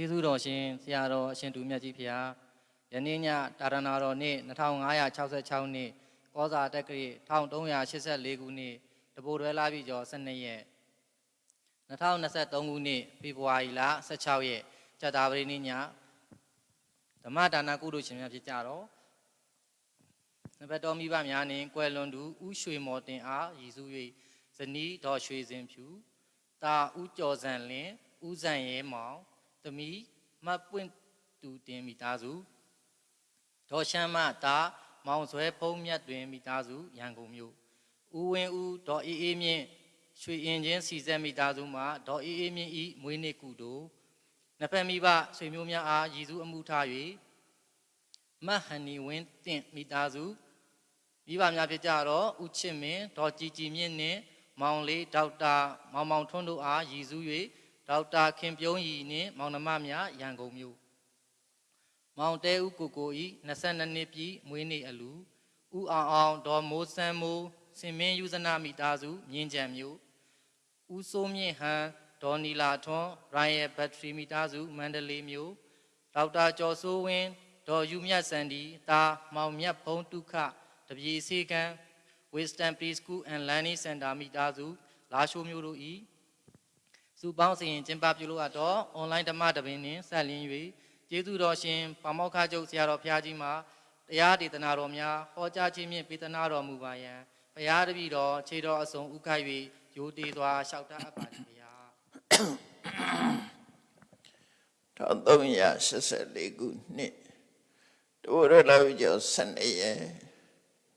ကျေးဇူးတော်ရှင်ဆရာတော်အရှင်သူမြတ်ကြီးဖျားယနေ့ညတာရဏတော်နေ့2566နှစ်ကောဇာတက္ကရာ1384ခုနှစ်တပိုတွဲလာပြီကျော်12ရက်2023ခုနှစ်ဖေဖော်ဝါရီလ16ရက်ဇာတာပရိနိညဓမ္မဒါနကုသိုလ်ရှင်များဖြစ်ကြတော့နဘတ်တော်မိဘများနှင့်ကွယ်လွန်သူဥရွှေမော်တင်အားရည်စူး၍ဇနီးတော်ရွှေစင်ဖြူတာဥကျော်စံလင်းဥဇံရဲမောင် သမီးမတ်ပွင့်တူတင်မိသားစုဒေါ်ရှမ်းမတာမောင်ဆွဲဖုံးမြတ်တွင်မိသားစုရန်ကုန်မြို့ဦးဝင်းဦးဒေါ်အေးအေးမြင့်ရွှေအင်ချင်းစီဆက်မိသားစုမှဒေါ်အေးအေးမြင့်ဤမွေးနေ့ကုသိုလ်နှစ်ဖက်မိဘဆွေမျိုးများအားရည်စူးအမှုထား၍မတ်ဟန်နီဝင်းတင့်မိသားစုမိဘများဖြစ်ကြတော့ဦးချစ်မင်းဒေါ်ကြည်ကြည်မြင့်နှင့်မောင်လေးဒေါက်တာမောင်မောင်ထွန်းတို့အားရည်စူး၍ ဒေါက်တာခင်ပြုံးရီနှင့်မောင်နှမများရန်ကုန်မြို့မောင်တဲဦးကိုကိုဤ22နှစ်ပြည့်မွေးနေ့အလူဦးအောင်အောင်ဒေါ်မိုးစန်းမိုးစင်မင်းယူဇနာမိသားစုမြင်းကြံမြို့ဦးစိုးမြင့်ဟန်ဒေါ်နီလာထွန်းရိုင်ယယ်ဘက်ထရီမိသားစုမန္တလေးမြို့ဒေါက်တာကျော်စိုးဝင်းဒေါ်ယူမြတ်စန္ဒီတာမောင်မြတ်ဘုံတုခတပြေစေကံ Wisdom Preschool and Learning Center မိသားစုလာရှိုးမြို့တို့ဤ စုပေါင်းစီရင်ကျင်းပပြုလို့အပ်တော့ online ဓမ္မတပင်နှင့်ဆက်လင်း၍ကျေးဇူးတော်ရှင်ပါမောက္ခချုပ်ဆရာတော်ဘုရားကြီးမှာတရားဒေသနာတော်များဟောကြားခြင်းဖြင့်ပေးသနာတော်မူပါယံဘုရားတပည့်တော်ခြေတော်အစုံဥခိုက်၍ယိုတည်စွာလျှောက်တတ်အပ်ပါသည်ဘုရား1384ခုနှစ်တဝရလာဝိကျော်12ရက်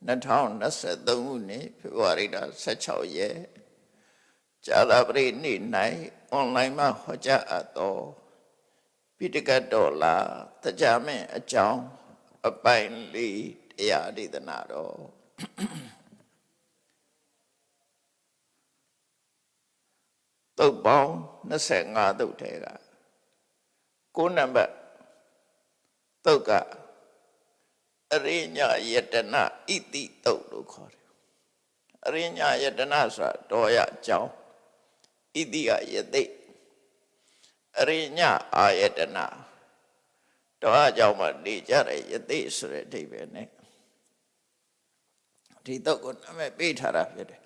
2023ခုနှစ်ဖေဖော်ဝါရီလ16ရက် ဇာလပရိနေ့၌အွန်လိုင်းမှာဟောကြားအပ်သောပိဋကတ်တော်လာတရားမင်းအကြောင်းအပိုင်းလေးတရားဒေသနာတော်သုတ်ပေါင်း25သုတ်ထဲကကိုးနံပါတ်သုတ်ကအရိညာယတနာဣတိသုတ်လို့ခေါ်တယ်အရိညာယတနာဆိုတာတော်ရအကြောင်း ဣတိကယသိအရိညာအာယတနာတော်အကြောင်းမှာနေကြတဲ့ယသိဆိုတဲ့အဓိပ္ပာယ်နဲ့ဒီသုတ်ကိုနာမည်ပေးထားတာဖြစ်တယ်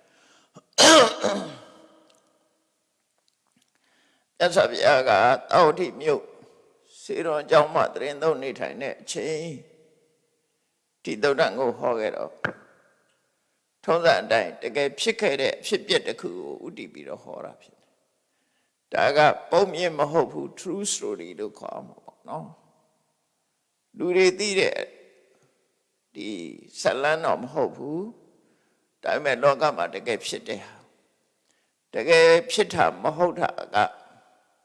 ရသဗျာကတောဋ္ဌိမြို့စေတော်အကြောင်းမှတရင်သုံးနေထိုင်တဲ့အချိန်ဒီသုဒ္ဓကိုဟောခဲ့တော့ ထုံးစံအတိုင်းတကယ်ဖြစ်ခဲ့တဲ့အဖြစ်ပြက်တစ်ခုကိုဥတည်ပြီးတော့ဟောတာဖြစ်တယ်။ဒါကပုံမြင်မဟုတ်ဘူး true story လို့ခေါ်မှာပေါ့နော်။လူတွေသိတဲ့ဒီဇလန်းတော့မဟုတ်ဘူး။ဒါပေမဲ့လောကမှာတကယ်ဖြစ်တဲ့ဟာတကယ်ဖြစ်တာမဟုတ်တာက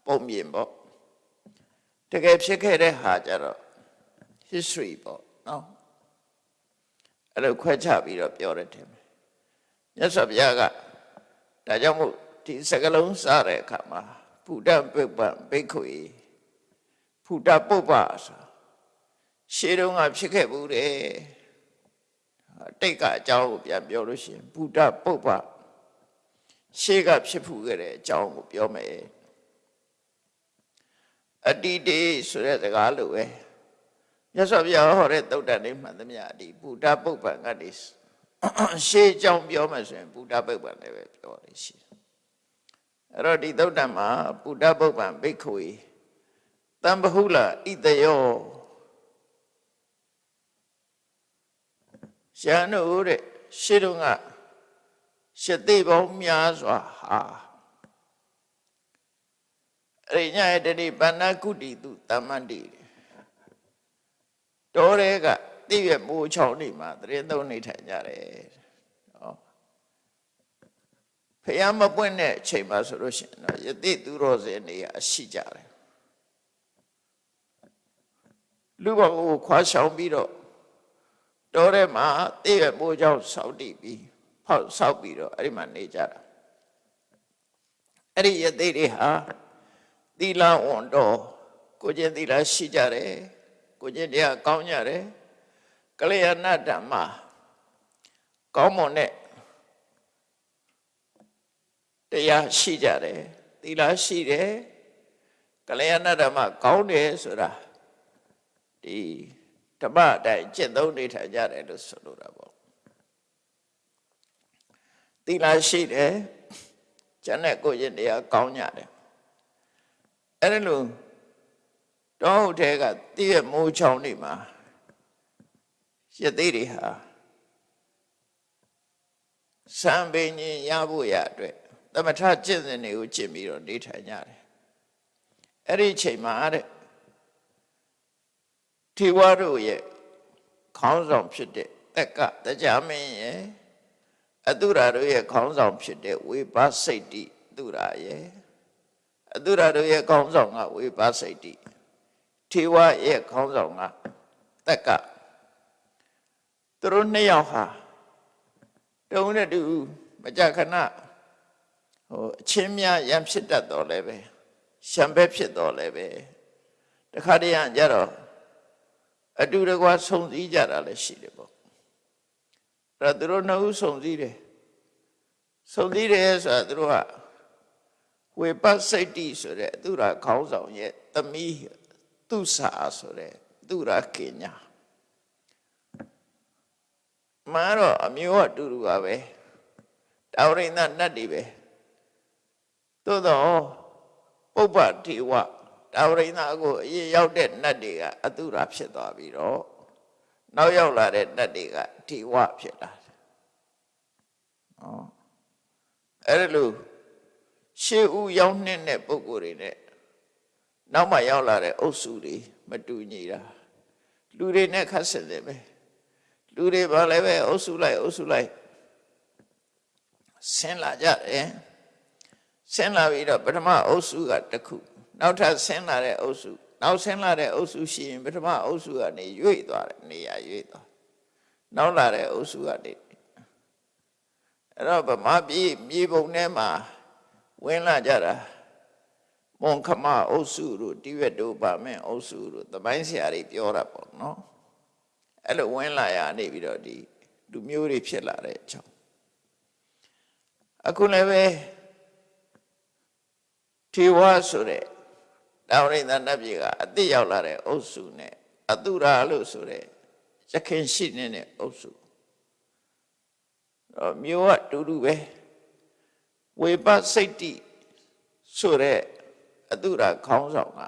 ပုံမြင်ပေါ့တကယ်ဖြစ်ခဲ့တဲ့ဟာကြတော့ history ပေါ့နော်အဲ့လိုခွဲခြားပြီးတော့ပြောရတယ် မြတ်စွာဘုရားကဒါကြောင့်မို့ဒီစကလုံးစားတဲ့အခါမှာဘုဒ္ဓပုပ္ပံဘိက္ခုေဘုဒ္ဓပုပ္ပဆိုရှေးတုန်းကဖြစ်ခဲ့ဘူးတဲ့တိတ်ကအကြောင်းကိုပြန်ပြောလို့ရှိရင်ဘုဒ္ဓပုပ္ပရှေးကဖြစ်ဖူးခဲ့တဲ့အကြောင်းကိုပြောမယ်အတိတေဆိုတဲ့စကားလိုပဲမြတ်စွာဘုရားဟောတဲ့သုတ်တန်လေးမှန်သမျှဒီဘုဒ္ဓပုပ္ပံကနေ ရှေးကြောင်းပြောမှဆိုရင်ဘုဒ္ဓပုပ္ပံလည်းပဲပြောရရှိတယ်အဲ့တော့ဒီသုတ်တန်မှာဘုဒ္ဓပုပ္ပံဘိက္ခုေတံဘဟုလဣတယောရှန်တို့တဲ့ရှေးတုန်းကရှတိပေါင်းများစွာဟာအရိညာယတတိဗန္နကုတိတုတမ္မန္တိတော်ရဲက တိရမိုးချောင်းနေမှာတရင်သုံးနေထိုင်ကြတယ်ဟောဖះမပွင့်တဲ့အချိန်မှာဆိုလို့ရှိရင်တော့ယတိသူတော်စင်နေရရှိကြတယ်လူဘကိုခွာရှောင်ပြီးတော့တော်ရဲမှာတိရမိုးချောင်းဆောက်တည်ပြီးဖောက်ဆောက်ပြီးတော့အဲ့ဒီမှာနေကြတာအဲ့ဒီယတိတွေဟာသီလဝန်တော်ကိုကျင့်သီလရှိကြတယ်ကိုကျင့်တရားကောင်းကြတယ် ကလျာဏဓမ္မကောင်းမွန်တဲ့တရားရှိကြတယ်သီလရှိတယ်ကကလျာဏဓမ္မကောင်းတယ်ဆိုတာဒီဓမ္မအတိုင်းจิตသုံးနေထိုင်ကြတယ်လို့ဆိုလိုတာပေါ့သီလရှိတယ်ကျန်တဲ့ကိုယ်ရင်တရားကောင်းကြတယ်အဲ့ဒါလို့တောဟုတ်ထဲကတည့်ရမိုးချောင်းနေမှာ ရသေးတွေဟာစံပင်ရင်ရဖို့ရအတွက်သမထကျင့်စဉ်တွေကိုကျင့်ပြီးတော့နေထိုင်ကြတယ်အဲ့ဒီချိန်မှာတဲ့ထေဝါတို့ရဲ့ခေါင်းဆောင်ဖြစ်တဲ့တက်ကတရားမင်းရဲ့အတုရာတို့ရဲ့ခေါင်းဆောင်ဖြစ်တဲ့ဝေဘာစိတ်တိတုရာရဲ့အတုရာတို့ရဲ့ခေါင်းဆောင်ကဝေဘာစိတ်တိထေဝါရဲ့ခေါင်းဆောင်ကတက်က သူတို့နှစ်ယောက်ဟာတုံးနဲ့တူမကြခဏဟိုအချင်းများရံဖြစ်တတ်တော်လဲပဲရှံပဲဖြစ်တော်လဲပဲတခါတည်းရကြတော့အတူတကွာဆုံစည်းကြတာလည်းရှိတယ်ပေါ့အဲ့တော့သူတို့နှစ်ဦးဆုံစည်းတယ်ဆုံစည်းတယ်ဆိုတာသူတို့ကဝေပတ်စိတ်တိဆိုတဲ့သူရာခေါင်းဆောင်ရဲ့သမီးသူစာဆိုတဲ့သူရာကညာ မာတော့အမျိုးအတူတူပါပဲတာဝရိန္ဒနတ်တွေပဲသို့တော့ပုပ္ပတိဝတာဝရိန္ဒကိုအရင်ရောက်တဲ့နတ်တွေကအတုရာဖြစ်သွားပြီးတော့နောက်ရောက်လာတဲ့နတ်တွေကတိဝဖြစ်လာတယ်။ဟောအဲ့ဒါလို့ရှေးဦးရောက်နှင်းတဲ့ပုဂ္ဂိုလ်တွေနဲ့နောက်မှရောက်လာတဲ့အုပ်စုတွေမတူညီတာလူတွေနဲ့ခတ်ဆက်တယ်ပဲ လူတွေဘာလဲပဲအုပ်စုလိုက်အုပ်စုလိုက်ဆင်းလာကြတယ်ဆင်းလာပြီးတော့ပထမအုပ်စုကတစ်ခုနောက်ထပ်ဆင်းလာတဲ့အုပ်စုနောက်ဆင်းလာတဲ့အုပ်စုရှိရင်ပထမအုပ်စုကနေရွေ့သွားတယ်နေရာရွေ့သွားနောက်လာတဲ့အုပ်စုကနေအဲ့တော့ဗမာပြည်မြေပုံထဲမှာဝင်လာကြတာမွန်ခမအုပ်စုတို့တိဝက်တို့ပါမင်းအုပ်စုတို့သမိုင်းဆရာတွေပြောတာပေါ့နော် အဲ့လိုဝင်လာရနေပြီးတော့ဒီလူမျိုးတွေဖြစ်လာတဲ့အကြောင်းအခုလည်းပဲထေဝါဆိုတဲ့တောင်ရိန္ဒနတ်ပြည်ကအတိရောက်လာတဲ့အုပ်စုနဲ့အတုရာလို့ဆိုတဲ့ရခင်ရှိနေတဲ့အုပ်စုတော့မျိုးကတူတူပဲဝေပစိတ်တိဆိုတဲ့အတုရာခေါင်းဆောင်က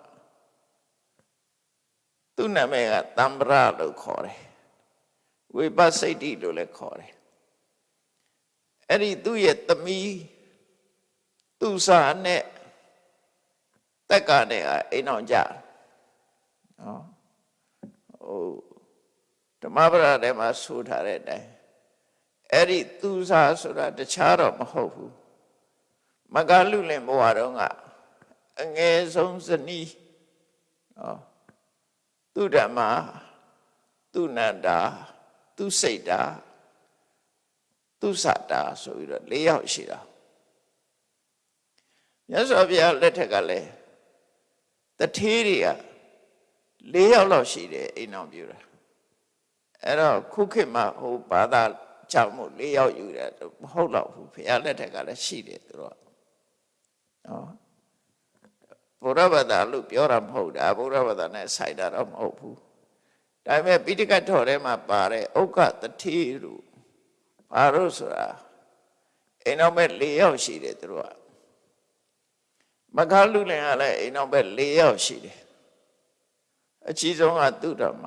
သူ့နာမည်ကတမ္ပရလို့ခေါ်တယ် ဝေပစိတ်တိလို့လည်းခေါ်တယ်အဲ့ဒီသူ့ရဲ့သမီးသူ့စာနဲ့တက်ကနေအိမ်အောင်ကြနော်ဟိုဓမ္မပဒထဲမှာဆိုထားတဲ့အတိုင်းအဲ့ဒီသူစာဆိုတာတခြားတော့မဟုတ်ဘူးမကလူလင်ဘဝတော့ကအငယ်ဆုံးဇနီးနော်သူဓမ္မသူနန္တာ သူစိတ်တာသူစတာဆိုပြီးတော့၄ယောက်ရှိတာမြတ်စွာဘုရားလက်ထက်ကလည်းတထေးတွေက၄ယောက်လောက်ရှိတယ်အိမ်အောင်ပြူတာအဲ့တော့ခုခေတ်မှာဟိုဘာသာကြောင့်မို့၄ယောက်ယူတယ်မဟုတ်တော့ဘူးဘုရားလက်ထက်ကလည်းရှိတယ်သူတို့နော်ဘုရားဘာသာလို့ပြောတာမဟုတ်တာဘုရားဘာသာနဲ့ဆိုင်တာတော့မဟုတ်ဘူး ဒါပေမဲ့ပိဋကတ်တော်ထဲမှာပါတဲ့ဥက္ကတထေးတို့ဘာလို့ဆိုတာအိမ်အောင်မဲ့၄ယောက်ရှိတယ်သူတို့ကမခါလူလင်ကလည်းအိမ်အောင်ပဲ၄ယောက်ရှိတယ်အကြီးဆုံးကသူဓမ္မ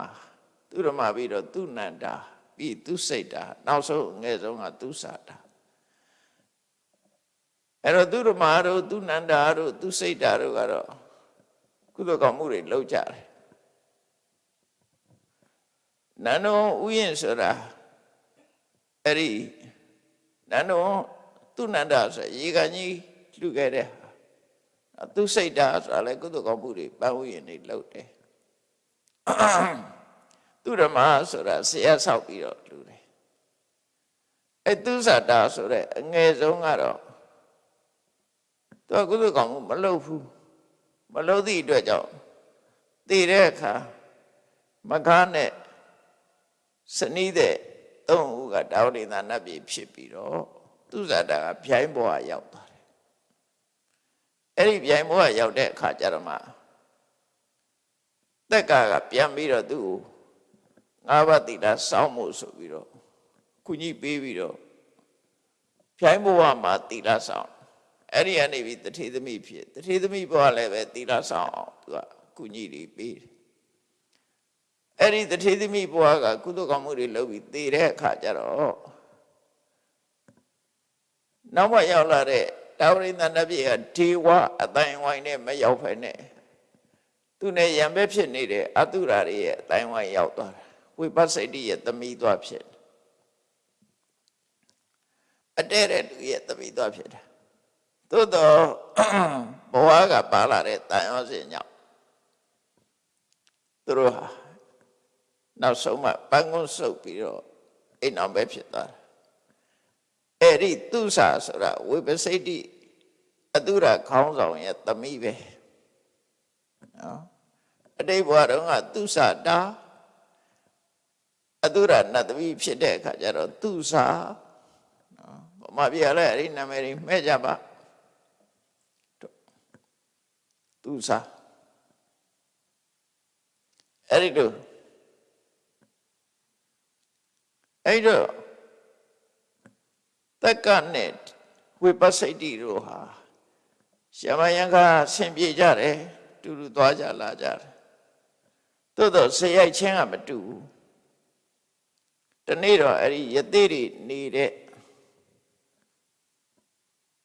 သူဓမ္မပြီးတော့သူနန္တာပြီးသူစိတ်တာနောက်ဆုံးငယ်ဆုံးကသူစာတာအဲ့တော့သူဓမ္မတို့သူနန္တာတို့သူစိတ်တာတို့ကတော့ကုသိုလ်ကောင်းမှုတွေလုပ်ကြတယ် နန္ဒုံဥယျင်ဆိုတာအဲ့ဒီနန္ဒုံသူနန္တာဆိုရေကန်ကြီးလှူခဲ့တဲ့သူစိတ်ဓာတ်ဆိုတာလည်းကုသိုလ်ကောင်းမှုတွေပန်းဝရင်တွေလုပ်တယ်သူဓမ္မဆိုတာဆရာဆောက်ပြီးတော့လူတယ်အဲသူဇာတာဆိုတဲ့အငယ်ဆုံးကတော့သူကုသိုလ်ကောင်းမှုမလုပ်ဘူးမလုပ်သည့်အတွက်ကြောင့်တည်တဲ့အခါမကားနဲ့ စနီးတဲ့သုံးဦးကတာဝတိသာနတ်ပြည်ဖြစ်ပြီးတော့သူဇာတာကဗျိုင်းဘဝရောက်သွားအဲ့ဒီပြိုင်ဘဝရောက်တဲ့အခါကျတော့မှတက်ကကပြန်ပြီးတော့သူ့ကိုငါးပါးတိတာစောင်းမှုဆိုပြီးတော့ကုညီပေးပြီးတော့ဖြိုင်းဘဝမှာတိလာဆောင်အဲ့ဒီကနေပြီးတထေသမီးဖြစ်တထေသမီးဘဝလည်းပဲတိလာဆောင်အောင်သူကကုညီတွေပေးတယ် အဲ့ဒီတထေသမီးဘဝကကုသကောင်းမှုတွေလုပ်ပြီးတည်တဲ့အခါကျတော့နောက်မှရောက်လာတဲ့တာဝရိန္ဒနပြည့်ကဒေဝအတိုင်းဝိုင်းနဲ့မရောက်ဖ ೇನೆ သူနဲ့ရံပဲဖြစ်နေတဲ့အတုရာတွေရဲ့အတိုင်းဝိုင်းရောက်သွားတယ်ဝိပဿိတ္တိရဲ့သမီးသွားဖြစ်တယ်အတဲတဲ့လူရဲ့သမီးသွားဖြစ်တယ်သို့တော့ဘဝကပါလာတဲ့တန်ရောစင်ကြောင့်သူတို့ဟာ နောက်ဆုံးမှပန်းကုန်းဆုပ်ပြီးတော့အိမ်အောင်ပဲဖြစ်သွားတယ်အဲ့ဒီသူစာဆိုတာဝိပဿိတ္တိအတုရခေါင်းဆောင်ရဲ့သမီးပဲနော်အတိတ်ဘဝတုန်းကသူစာတာအတုရနတ်သမီးဖြစ်တဲ့အခါကျတော့သူစာနော်ဗမာပြည်လည်းအဲ့ဒီနာမည်တွေမဲ့ကြပါသူစာအဲ့ဒီတို့ အဲ့တော့တက္ကနဲ့ဝိပဿိတိတို့ဟာရှမယံကဆင်ပြေကြတယ်တူတူသွားကြလာကြတယ်သို့တော့ဆရိုက်ချင်းကမတူဘူးတနေ့တော့အဲ့ဒီယသိတွေနေတဲ့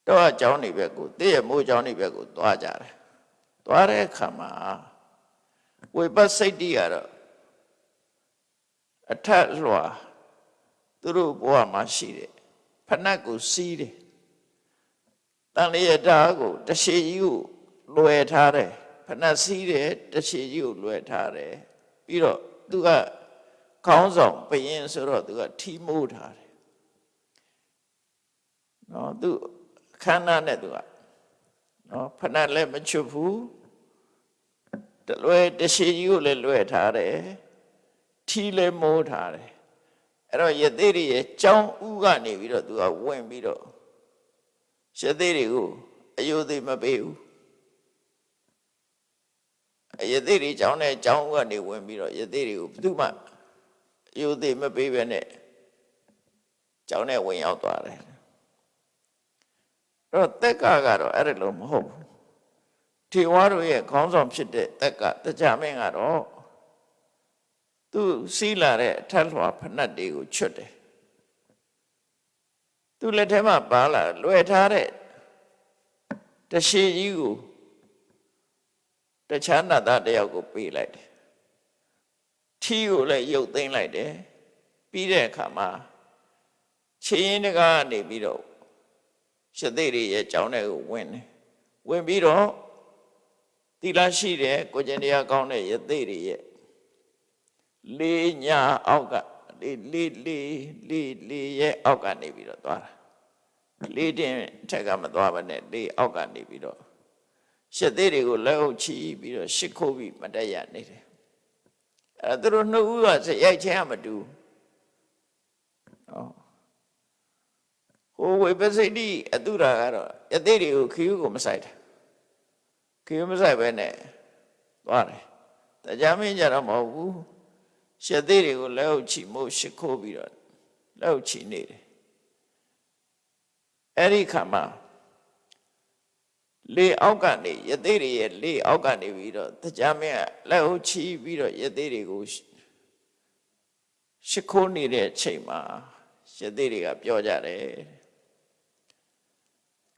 တော့အကြောင်းတွေပဲကိုတည့်ရမိုးအကြောင်းတွေပဲကိုသွားကြတယ်သွားတဲ့အခါမှာဝိပဿိတိကတော့အထက်လွှာ သူတို့ဘဝမှာရှိတယ်ဖဏတ်ကိုစီးတယ်တန်လျက်ဓာတ်ကိုတရှိကြီးကိုလွယ်ထားတယ်ဖဏတ်စီးတယ်တရှိကြီးကိုလွယ်ထားတယ်ပြီးတော့သူကခေါင်းဆောင်ဘယင်းဆိုတော့သူကထီမိုးထားတယ်နော်သူခန္ဓာနဲ့သူကနော်ဖဏတ်လည်းမချွတ်ဘူးတလွယ်တရှိကြီးကိုလည်းလွယ်ထားတယ်ထီလည်းမိုးထားတယ် အဲ့တော့ယသိတွေရဲ့ကြောင်းဥကနေပြီးတော့သူကဝင်ပြီးတော့ယသိတွေကိုအယုသိမပေးဘူးယသိတွေကြောင်းနဲ့ကြောင်းဥကနေဝင်ပြီးတော့ယသိတွေကိုဘယ်သူမှအယုသိမပေးဘဲနဲ့ကြောင်းနဲ့ဝင်ရောက်သွားတယ်အဲ့တော့တက်ကကတော့အဲ့ဒါလို့မဟုတ်ဘူးထေဝါတို့ရဲ့ခေါင်းဆောင်ဖြစ်တဲ့တက်ကတကြမင်းကတော့ သူစီးလာတဲ့အထက်လွှာဖဏတ်တွေကိုချွတ်တယ်သူလက်ထဲမှာပါလာလွယ်ထားတဲ့တရှိကြီးကိုတခြားနတ်သားတယောက်ကိုပေးလိုက်တယ်ထီးကိုလည်းရုပ်သိမ်းလိုက်တယ်ပြီးတဲ့အခါမှာချင်းရင်တကားကနေပြီးတော့ရှသိတွေရဲ့ကြောင်းတွေကိုဝင်တယ်ဝင်ပြီးတော့သီလရှိတဲ့ကိုကျင်တရားကောင်းတဲ့ယသိတွေရဲ့ လေးညာအောက်ကလေးလေးလေးလေးလေးရဲ့အောက်ကနေပြီးတော့သွားတာလေးတင်ထက်ကမသွားပါနဲ့လေးအောက်ကနေပြီးတော့ရှစ်သေးတွေကိုလက်အုပ်ချီပြီးတော့ရှစ်ခိုးပြီးမတက်ရနေတယ်အဲသူတို့နှစ်ဦးကရိုက်ချင်းကမတူဟောဟိုဝိပဿိတိအတုရာကတော့ယသိတွေကိုခီးကိုမဆိုင်တာခီးမဆိုင်ပဲနဲ့သွားတယ်တရားမင်းကြတော့မဟုတ်ဘူး ရှက်သေးတွေကိုလက်အုပ်ချီမို့ရှ िख ိုးပြီးတော့လက်အုပ်ချီနေတယ်အဲ့ဒီခါမှာလေအောက်ကနေယသိတွေရဲ့လေအောက်ကနေပြီးတော့တရားမင်းကလက်အုပ်ချီပြီးတော့ယသိတွေကိုရှ िख ိုးနေတဲ့အချိန်မှာယသိတွေကပြောကြတယ်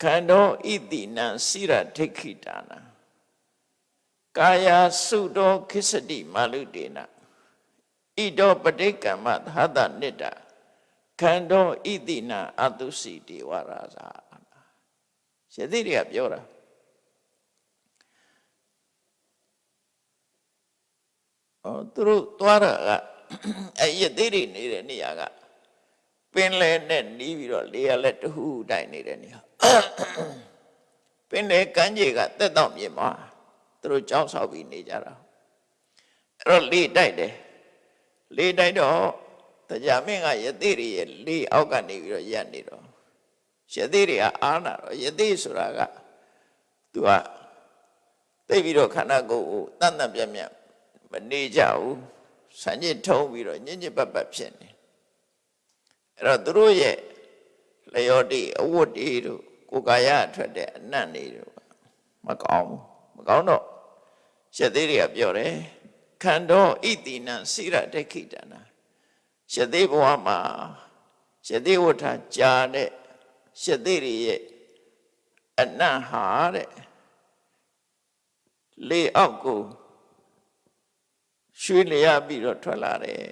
ခန္ဓာဣတိနံစိရဒိဋ္ဌိတာနာကာယစုတောခိစတိမာလုတေန ဣတောပဋိကမ္မသဟတနိတ္တခန္ဓာဣတိနာအတုစီတေဝရာဇာရသိတွေကပြောတာအော်သူတို့သွားတာကအဲရသိတွေနေတဲ့နေရာကပင်လယ်နဲ့နီးပြီးတော့လေရလက်တဟုတိုင်နေတဲ့နေရာပင်လယ်ကမ်းခြေကတက်တော့မြေမှာသူတို့ကြောင်းဆောက်ပြီးနေကြတာအဲ့တော့လေတိုက်တယ် လေတိုက်တော့တရားမင်းကယသိတွေရဲ့လေအောက်ကနေပြီးတော့ရက်နေတော့ယသိတွေကအားနာတော့ယသိဆိုတာကသူကသိပြီးတော့ခန္ဓာကိုယ်ကိုတန်တန်ပြတ်ပြတ်မမနေကြဘူးဆံညစ်ထုံးပြီးတော့ညင်ညစ်ပတ်ပတ်ဖြစ်နေအဲ့တော့သူတို့ရဲ့လျော်တိအဝတ်တွေတို့ကိုယ်ကာယအထွက်တဲ့အနတ်တွေတို့မကောင်းဘူးမကောင်းတော့ရှက်သေးတွေကပြောတယ် ခန္ဓာဣတိနံစိရဒိဋ္ဌိတနာရှက်သေးဘဝမှာရှက်သေးဝဋ္ဌကြာတဲ့ရှက်သေးတွေရဲ့အနတ်ဟာတဲ့လေအောက်ကိုရွှေလျားပြီးတော့ထွက်လာတယ်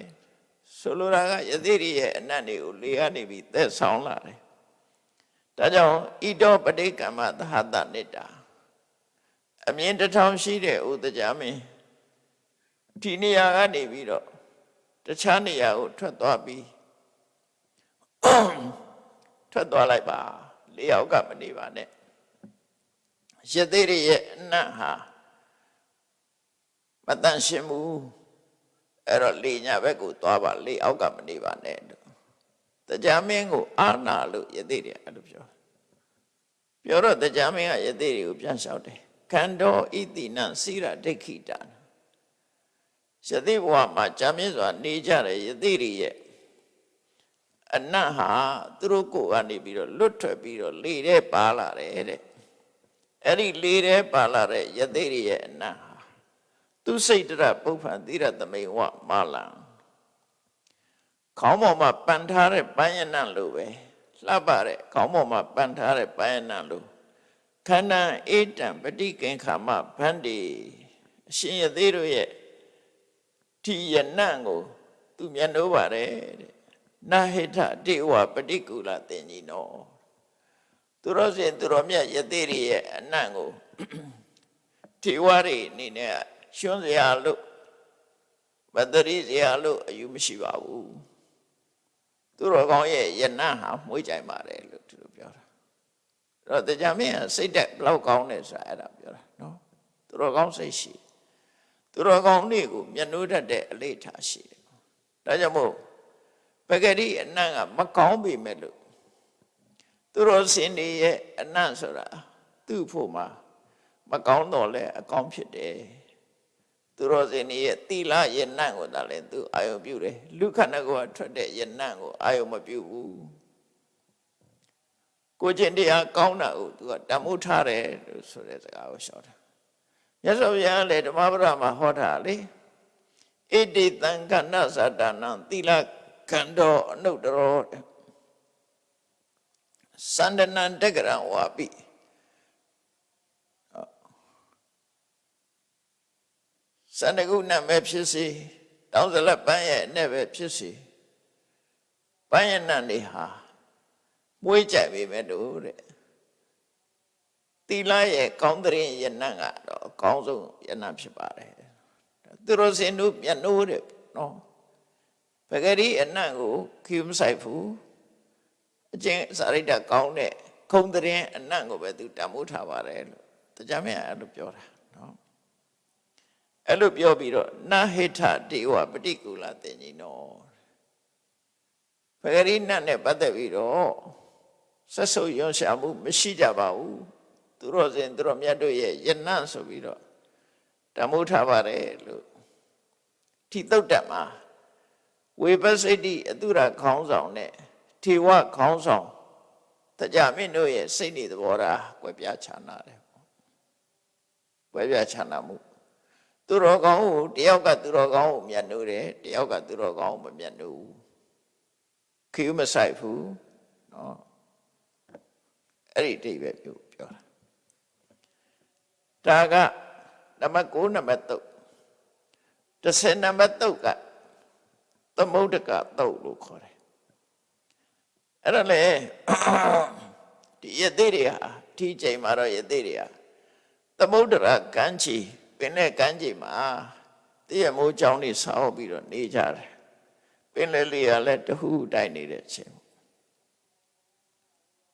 ဆိုလိုတာကယသိရိရဲ့အနတ်တွေကိုလေကနေပြီးသက်ဆောင်လာတယ်ဒါကြောင့်ဣတောပဋိကမ္မသဟတနိတာအမြင်တစ်ထောင်ရှိတဲ့ဥဒကြမင်း ဒီနေရာကနေပြီးတော့တခြားနေရာကိုထွက်သွားပြီးထွက်သွားလိုက်ပါလေးယောက်ကမနေပါနဲ့ယသိရိရဲ့အနတ်ဟာမတန်ရှင်းဘူးအဲ့တော့လေညာဘက်ကိုသွားပါလေအောက်ကမနေပါနဲ့တော့တရားမင်းကိုအာနာလို့ယသိတွေအဲ့လိုပြောပြောတော့တရားမင်းကယသိတွေကိုပြန်လျှောက်တယ်ခန္ဓာဣတိနံစိရဒိဋ္ဌိတာ ယသိဘဝမှာကြာမြင့်စွာနေကြတဲ့ယသိတွေရဲ့အနတ်ဟာသူတို့ကိုကနေပြီးတော့လွတ်ထွက်ပြီးတော့လေထဲပါလာတယ်တဲ့အဲ့ဒီလေထဲပါလာတဲ့ယသိတွေရဲ့အနတ်ဟာသူစိတ်တရပုပ္ပံသီရသမိန်ဝမာလံခေါင်းပေါ်မှာပန်ထားတဲ့ပန်းရဏလိုပဲလှပတဲ့ခေါင်းပေါ်မှာပန်ထားတဲ့ပန်းရဏလိုခန္ဓာအေတံပฏิကင်္ခာမဗန္တိအရှင်ရသေးတို့ရဲ့ ဒီယနံကို သူမျက်နှိုးပါတယ်တဲ့နာဟိထတေဝပฏิကူလတင်ကြီးနော်သူတော်စင်သူတော်မြတ်ယသေးတွေရဲ့အနံ့ကိုထေဝတွေအနေနဲ့ရှွန်းစရာလို့မတရိစရာလို့အယူမရှိပါဘူးသူတော်ကောင်းရဲ့ယနဟာမွေးကြိုင်ပါတယ်လို့သူတို့ပြောတာအဲ့တော့တရားမင်းကစိတ်တက်ဘလောက်ကောင်းတယ်ဆိုတာအဲ့ဒါပြောတာနော်သူတော်ကောင်းစိတ်ရှိ သူတော်ကောင်းနေ့ကိုမျက်နှိုးတတ်တဲ့အလေးထားရှိတယ်ဒါကြောင့်မို့ပဂရိအနံ့ကမကောင်းပေမဲ့လို့သူတော်စင်တွေရဲ့အနံ့ဆိုတာသူ့ဖို့မှာမကောင်းတော့လဲအကောင်းဖြစ်တယ်သူတော်စင်တွေရဲ့တိလယနံ့ကိုသာလဲသူအာယုပြုတယ်လူခန္ဓာကိုထွက်တဲ့ယနံ့ကိုအာယုမပြုဘူးကိုကျင့်တရားကောင်းတာကိုသူကတမိုးထားတယ်လို့ဆိုတဲ့စကားကိုရှော့တာ မြတ်စွာဘုရားလည်းဓမ္မပဒမှာဟောတာလေဣတိတံကဏ္ဍသတ္တနံတိလကန္တောအနုတ္တရောစန္ဒနံတက္ကရံဝါပိစန္ဒကုဏမဲ့ဖြစ်စီတောင်းစလက်ပန်းရဲ့နဲ့ပဲဖြစ်စီပန်းရဲ့နံတွေဟာမွေးကြိုက်ပေမဲ့တို့တဲ့ တိလရဲ့ကောင်းတဲ့ယနံကတော့အကောင်းဆုံးယနံဖြစ်ပါတယ်သူတို့စင်တို့မျက်နှိုးတဲ့နော်ပဂရိအနံ့ကိုခိမဆိုင်ဘူးအကျင့်စာရိတ္တကောင်းတဲ့ခုံတဲ့အနံ့ကိုပဲသူတံမိုးထားပါတယ်လို့တရားမင်းအဲ့လိုပြောတာနော်အဲ့လိုပြောပြီးတော့နာဟိထတေဝပฏิကူလတင်ကြီးနော်ပဂရိနတ်နဲ့ပတ်သက်ပြီးတော့ဆက်ဆုပ်ရွံ့ရှာမှုမရှိကြပါဘူး သူတော်စင်သူတော်မြတ်တို့ရဲ့ယနံ့ဆိုပြီးတော့တံမိုးထားပါတယ်လို့ထိတုတ်တက်မှာဝေပစိတ်တိအတုရခေါင်းဆောင်နဲ့ထေဝခေါင်းဆောင်တကြမင်းတို့ရဲ့စိတ်နေသဘောထားကွဲပြားခြားနာတယ်ကွဲပြားခြားနာမှုသူတော်ကောင်းကိုတယောက်ကသူတော်ကောင်းကိုမြတ်နိုးတယ်တယောက်ကသူတော်ကောင်းကိုမမြတ်နိုးဘူးခေမဆိုင်ဘူးနော်အဲ့ဒီအိဗယ်ပြောပြောတာ ဒါကနံပါတ်9နံပါတ်3 10နံပါတ်3ကသမုဒ္ဒကတုတ်လို့ခေါ်တယ်အဲ့ဒါလေဒီယသိတွေဟာဒီချိန်မှာတော့ယသိတွေဟာသမုဒ္ဒရာကမ်းခြေပင်တဲ့ကမ်းခြေမှာတည့်ရမိုးကြောင်းနေဆောက်ပြီးတော့နေကြတယ်ပင်လေလေးကလည်းတဟူတိုက်နေတဲ့ချိန်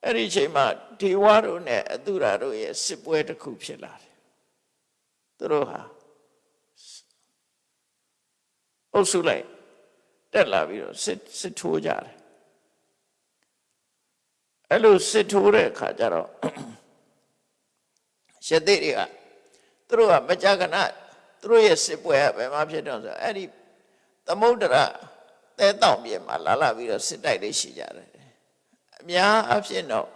အဲ့ဒီချိန်မှာဒီဝါတို့နဲ့အတုရာတို့ရဲ့စစ်ပွဲတစ်ခုဖြစ်လာတယ် သူတို့ဟာအုပ်စုလိုက်တက်လာပြီးတော့စစ်စစ်ထိုးကြတယ်အဲ့လိုစစ်ထိုးတဲ့အခါကျတော့ရှတိတွေကသူတို့ကမကြကနသူတို့ရဲ့စစ်ပွဲကဘယ်မှာဖြစ်တော့ဆိုအဲ့ဒီသမုဒ္ဒရာတဲတောင်ပြင်မှာလာလာပြီးတော့စစ်တိုက်လေးရှိကြတယ်အများအဖြစ်တော့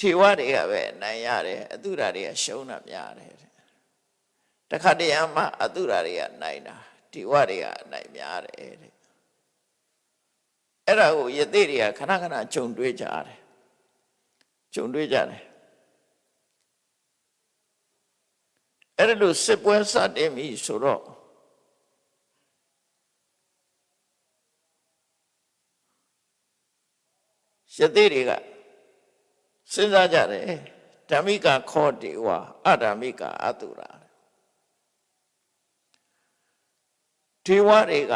ထေဝတွေကပဲအနိုင်ရတယ်အတုရာတွေကရှုံးတာများတယ် တဲ့တခါတည်းအမှအတုရာတွေကနိုင်တာထေဝတွေကအနိုင်များတယ်တဲ့အဲ့ဒါကိုယသိတွေကခဏခဏဂျုံတွေးကြတယ်ဂျုံတွေးကြတယ်အဲ့ဒါလို့စစ်ပွဲစတင်ပြီဆိုတော့ယသိတွေကစဉ်းစားကြတယ်ဓမ္မိကခောတေဝအဓမ္မိကအတုရာ ဒေဝတွေက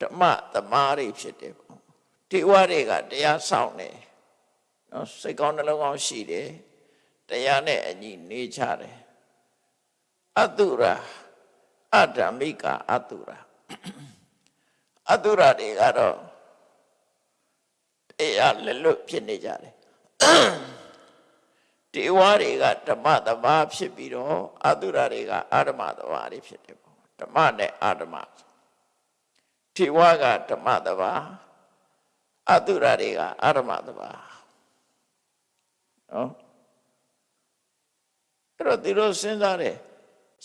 ဓမ္မသမားတွေဖြစ်တယ်ပေါ့ဒေဝတွေကတရားဆောင်တယ်နော်စိတ်ကောင်းနှလုံးကောင်းရှိတယ်တရားနဲ့အညီနေကြတယ်အတုရာအဓမ္မိကအတုရာအတုရာတွေကတော့တရားလက်လွတ်ဖြစ်နေကြတယ် တေဝါတွေကဓမ္မသဘာဖြစ်ပြီးတော့အတုရတွေကအာဓမ္မသဘာတွေဖြစ်တယ်ပေါ့ဓမ္မနဲ့အာဓမ္မတေဝါကဓမ္မသဘာအတုရတွေကအာဓမ္မသဘာနော်အဲ့တော့သူတို့စဉ်းစားတယ်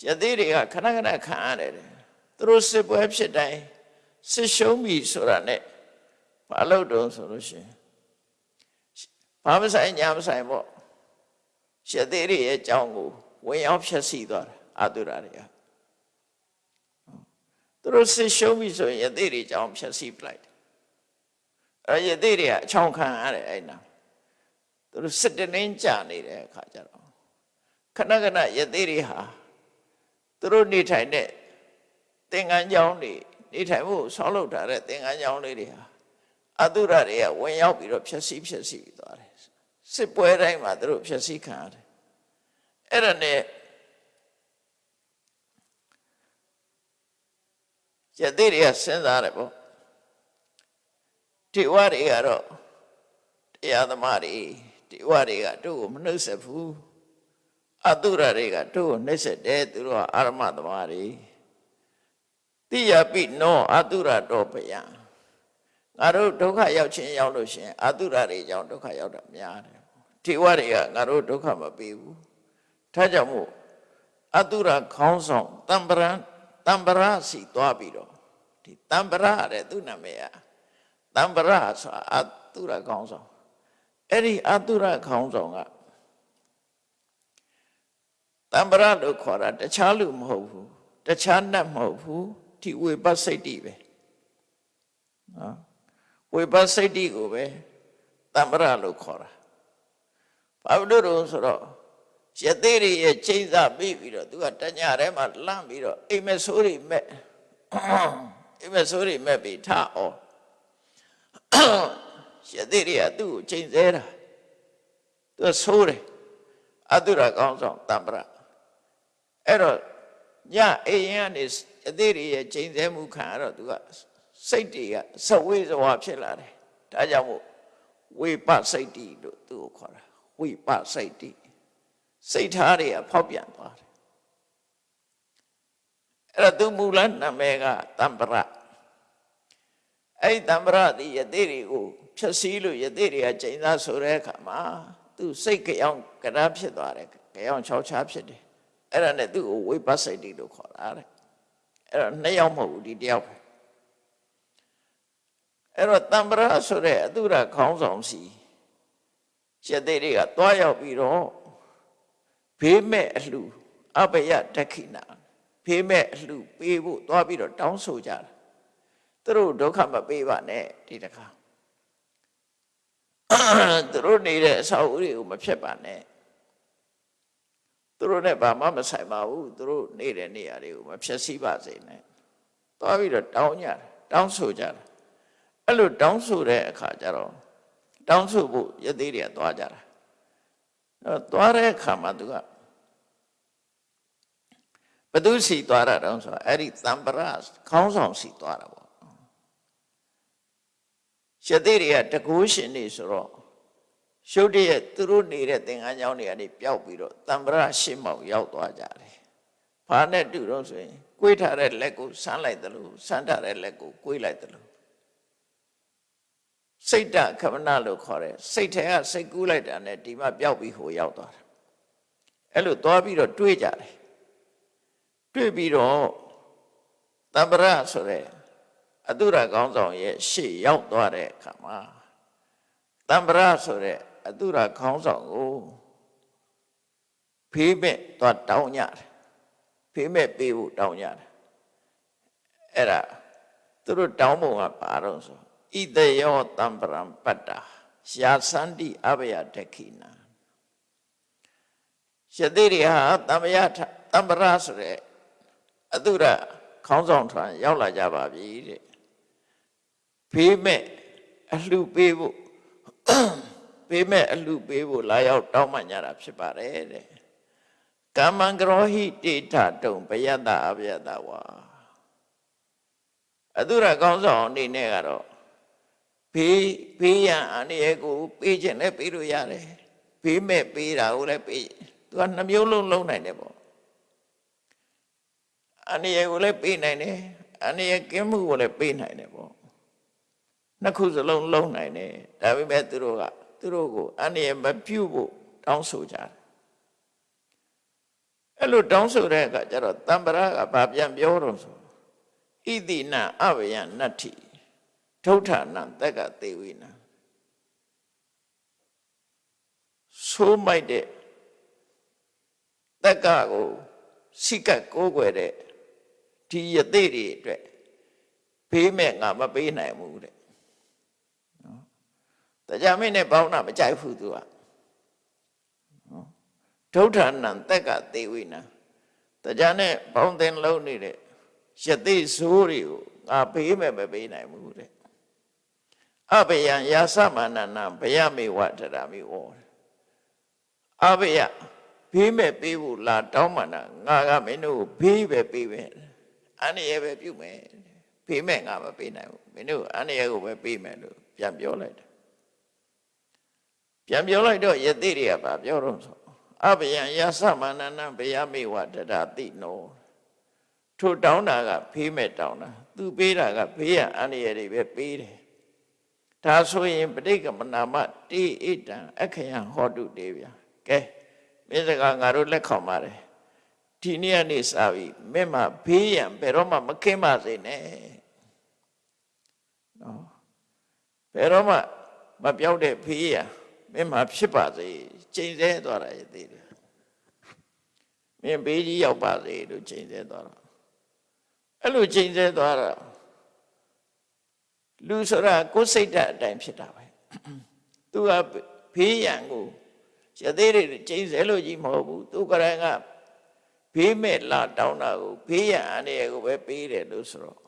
ယသိတွေကခဏခဏခံရတယ်သူတို့စစ်ပွဲဖြစ်တိုင်းစစ်ရှုံးပြီဆိုတာနဲ့ဘာလို့တုံးဆိုလို့ရှိရင်ဘာမဆိုင်ညာမဆိုင်ပေါ့ ရှသေးတွေရဲ့အကြောင်းကိုဝင်ရောက်ဖြည့်ဆည်းသွားတာအာတုရာတွေကသူတို့စစ်ရှုံးပြီဆိုရင်ယသိတွေအကြောင်းဖြည့်ဆည်းပလိုက်တယ်အဲယသိတွေကအချောင်းခံရတယ်အဲ့နာသူတို့စစ်တနင်းကြနေတဲ့အခါကျတော့ခဏခဏယသိတွေဟာသူတို့နေထိုင်တဲ့သင်္ကန်းကျောင်းတွေနေထိုင်ဖို့ဆောင်းလုပ်ထားတဲ့သင်္ကန်းကျောင်းလေးတွေဟာအတုရတွေကဝင်ရောက်ပြီးတော့ဖြည့်ဆည်းဖြည့်ဆည်းပြီးသွားတယ်စစ်ပွဲတိုင်းမှာသူတို့ဖြည့်ဆည်းခံရတယ် အဲ့ဒါနဲ့ယသိတွေကစဉ်းစားတယ်ပေါ့ဒီဝါတွေကတော့တရားသမားတွေဒီဝါတွေကတို့ကိုမနှုတ်ဆက်ဘူးအတုရတွေကတို့ကိုနှိမ့်ဆက်တယ်သူတို့ကအာရမသမားတွေတိယပိနောအတုရတော်ပယံငါတို့ဒုက္ခရောက်ခြင်းရောက်လို့ရှင်အတုရတွေကြောင့်ဒုက္ခရောက်တာများတယ်ထေဝတွေကငါတို့ဒုက္ခမပေးဘူး ဒါကြောင့်မို့အတုရခေါင်းဆောင်တံပရံတံပရစီသွားပြီးတော့ဒီတံပရတဲ့သူ့နာမည်ကတံပရဆိုတာအတုရခေါင်းဆောင်အဲ့ဒီအတုရခေါင်းဆောင်ကတံပရလို့ခေါ်တာတခြားလူမဟုတ်ဘူးတခြားနတ်မဟုတ်ဘူးဒီဝေပစိတ်တိပဲနော်ဝေပစိတ်တိကိုပဲတံပရလို့ခေါ်တာဘာလို့လို့ဆိုတော့ ရသေးတွေရဲ့ချိန်စားပြီးပြီးတော့သူကတညထဲမှာလန့်ပြီးတော့အိမ်မဆိုးတွေမဲ့အိမ်မဆိုးတွေမဲ့ပြီးထအောင်ရသေးတွေကသူ့ကိုချိန်ဆဲတာသူကဆိုးတယ်အတုရကောင်းဆောင်တံပရအဲ့တော့ညအိမ်ရင်ကနေအသေးတွေရဲ့ချိန်ဆဲမှုခံရတော့သူကစိတ်တွေကစဝေးစဝါဖြစ်လာတယ်ဒါကြောင့်မို့ဝိပစိတ်တိလို့သူ့ကိုခေါ်တာဝိပစိတ်တိ စိတ်ထားတွေကဖောက်ပြန်သွားတယ်အဲ့ဒါသူမူလနာမည်ကတံပရအဲ့ဒီတံပရဒီယသိတွေကိုဖြည့်ဆည်းလို့ယသိတွေကကျိန်သားဆိုတဲ့အခါမှာသူစိတ်ကြောင်ကရာဖြစ်သွားတယ်ကြောင်ချောက်ချားဖြစ်တယ်အဲ့ဒါနဲ့သူ့ကိုဝိပစိတ်တိလို့ခေါ်တာတဲ့အဲ့တော့နှစ်ယောက်မဟုတ်ဘူးဒီတယောက်ပဲအဲ့တော့တံပရဆိုတဲ့အတုရခေါင်းဆောင်စီရသေးတွေကတွားရောက်ပြီးတော့ ဘေးမဲ့အလှအဘယတခိနာဘေးမဲ့အလှပေးဖို့တွားပြီးတော့တောင်းဆိုကြတာသူတို့ဒုက္ခမပေးပါနဲ့ဒီတခါသူတို့နေတဲ့အဆောက်အဦတွေကိုမဖြစ်ပါနဲ့သူတို့နဲ့ဘာမှမဆိုင်ပါဘူးသူတို့နေတဲ့နေရာတွေကိုမဖြစ်စီပါစေနဲ့တွားပြီးတော့တောင်းကြတယ်တောင်းဆိုကြတယ်အဲ့လိုတောင်းဆိုတဲ့အခါကျတော့တောင်းဆိုဖို့ရသေးတွေကသွားကြတာ အဲ့သွားတဲ့အခါမှာသူကဘသူစီသွားတာတောင်းဆိုအဲ့ဒီသံပရခေါင်းဆောင်စီသွားတာပေါ့ရသေးတွေကတကူရှင်နေဆိုတော့ရှုပ်တည်းရဲ့သူတို့နေတဲ့သင်္ကန်းကျောင်းတွေကနေပျောက်ပြီးတော့တံပရရှင်းမောင်ရောက်သွားကြတယ်။ဘာနဲ့တူတော့ဆိုရင်ကိုွေးထားတဲ့လက်ကိုဆန်းလိုက်တယ်လို့ဆန်းထားတဲ့လက်ကိုကိုွေးလိုက်တယ်လို့ စိတ်တခမနလို့ခေါ်တယ်စိတ်ထဲကစိတ်ကူးလိုက်တာနဲ့ဒီမှာပျောက်ပြီးဟိုရောက်သွားတာ။အဲ့လိုသွားပြီးတော့တွေးကြတယ်။တွေးပြီးတော့တံပရဆိုတဲ့အတုရကောင်းဆောင်ရဲ့ရှေ့ရောက်သွားတဲ့အခါမှာတံပရဆိုတဲ့အတုရခေါင်းဆောင်ကိုဖေးမဲ့သွားတောင်းကြတယ်ဖေးမဲ့ပေးဖို့တောင်းကြတယ်အဲ့ဒါသူတို့တောင်းပုံကဘာတော့ဆို ဣတယောတံပရံပတ္တာရှာသန္တိအဘယတခိနာရှတိရိဟာတမ္ပယတံပရဆိုတဲ့အတုရခေါင်းဆောင်ထွန်းရောက်လာကြပါပြီတဲ့ဖေးမဲ့အလှပေးဖို့ပေးမဲ့အလှပေးဖို့လာရောက်တောင်းပန်ကြတာဖြစ်ပါတယ်တဲ့ကမ္မံကရောဟိတိထတုံဘယတ္တအဘယတ္တဝါအတုရကောင်းဆောင်အနေနဲ့ကတော့ ဖေးဖေးရန်အနေရဲ့ကိုပေးခြင်းနဲ့ပေးလို့ရတယ်ဖေးမဲ့ပေးတာကိုလည်းပေးသူကနှမျိုးလုံးလုံးနိုင်တယ်ပေါ့အနေရဲ့ကိုလည်းပေးနိုင်တယ်အနေရဲ့ကင်းမှုကိုလည်းပေးနိုင်တယ်ပေါ့နှစ်ခုစလုံးလုံးနိုင်တယ်ဒါပေမဲ့သူတို့ကသူတို့ကိုအနေနဲ့မပြုတ်ဖို့တောင်းဆိုကြတယ်အဲ့လိုတောင်းဆိုတဲ့အခါကျတော့တံပရကဘာပြန်ပြောတော့ဆိုဣတိနအဝယနတ္ထိ ထုဋ္ဌာနတက်ကသေဝိနဆိုးမိုက်တဲ့တက်ကကိုစိကတ်ကိုးကွယ်တဲ့ဒီယသိတွေအတွက်ဖေးမဲ့ငါမပေးနိုင်ဘူးတဲ့တရားမင်းနဲ့ဘောင်းနာမကြိုက်ဘူးသူကနော်ဒုဋ္ဌာဏံတက်ကသေဝိနာတရားနဲ့ဘောင်းတင်လုံးနေတဲ့ယသိဇိုးတွေကိုငါပေးမယ်မပေးနိုင်ဘူးတဲ့ အဘယံယာသမန္နနာဘယမေဝတရာမိဝောအဘယဘေးမဲ့ပေးဖို့လာတောင်းမှန်တာငါကမင်းတို့ဘေးပဲပေးမယ်အန္တရာယ်ပဲပြုမယ်ဘေးမဲ့ငါမပေးနိုင်ဘူးမင်းတို့အန္တရာယ်ကိုပဲပေးမယ်လို့ပြန်ပြောလိုက်တယ်ပြန်ပြောလိုက်တော့ယသိတွေကဗာပြောတော့ဆိုအဘယံယသမန္နနဘယမေဝတရတိနောထိုတောင်းတာကဖေးမဲ့တောင်းတာသူပေးတာကဘေးရန်အန္တရာယ်တွေပဲပေးတယ် ဒါဆိုရင်ပဋိက္ခမနာမတိဣတံအခယံဟောတုတေဗျာကဲမင်းစကားငါတို့လက်ခံပါတယ်ဒီနေ့ကနေစပြီမင်းမဘေးရန်ဘယ်တော့မှမခင်းပါစေနဲ့နော်ဘယ်တော့မှမပြောက်တဲ့ဖေးရန်မင်းမှာဖြစ်ပါစေချိန်ဆသွားတာရသေးတယ်မင်းဘေးကြီးရောက်ပါစေလို့ချိန်ဆသွားတာအဲ့လိုချိန်ဆသွားတာ လူဆိုတာကိုယ်စိတ်ဓာတ်အတိုင်းဖြစ်တာပဲသူကဖေးရန်ကိုရသေးတွေချိန်ဆလို့ကြီးမဟုတ်ဘူးသူကရင်ကဘေးမဲ့လာတောင်းတာကိုဘေးရန်အနေကိုပဲပေးတယ်လို့ဆိုတော့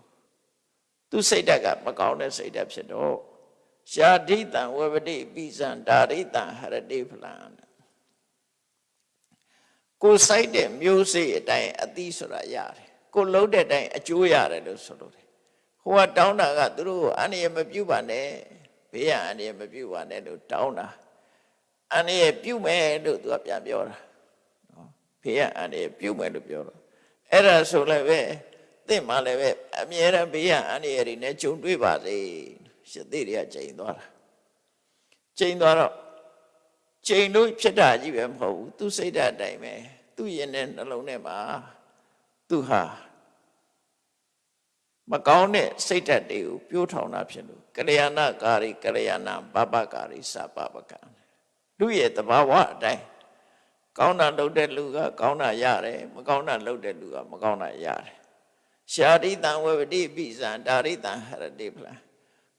သူစိတ်ဓာတ်ကမကောင်းတဲ့စိတ်ဓာတ်ဖြစ်တော့ရှာဒိတံဝဝတိပိစံဒါရိတံဟရတိဖလံကိုစိုက်တဲ့မျိုးစေ့အတိုင်းအသီးဆိုတာရတယ်ကိုလုံးတဲ့အတိုင်းအကျိုးရတယ်လို့ဆိုလို့တယ် ဟိုကတောင်းတာကသူတို့အန္တရာယ်မပြုတ်ပါနဲ့ဘေးရန်အန္တရာယ်မပြုတ်ပါနဲ့လို့တောင်းတာအန္တရာယ်ပြုတ်မယ်လို့သူကပြန်ပြောတာနော်ဘေးရန်အန္တရာယ်ပြုတ်မယ်လို့ပြောတော့အဲ့ဒါဆိုလည်းပဲသင်မှလည်းပဲအမြဲတမ်းဘေးရန်အန္တရာယ်တွေနဲ့ကြုံတွေ့ပါစေရှစ်သေးတွေကချိန်သွားတာချိန်သွားတော့ချိန်လို့ဖြစ်တာကြီးပဲမဟုတ်ဘူးသူစိတ်ဓာတ်အတိုင်းပဲသူ့ရင်တဲ့နှလုံးထဲမှာသူဟာ မကောင်းတဲ့စိတ်ဓာတ်တွေကိုပြိုးထောင်တာဖြစ်လို့ကလျာဏကာရီကလျာဏဘဘကာရီစပပကံလူရဲ့တဘာဝအတိုင်းကောင်းတာလုပ်တဲ့လူက ကောင်းတာရတယ်မကောင်းတာလုပ်တဲ့လူကမကောင်းတာရတယ်ရှာရိတံဝဝတိပိဇံဒါရိတံဟရတိဖလား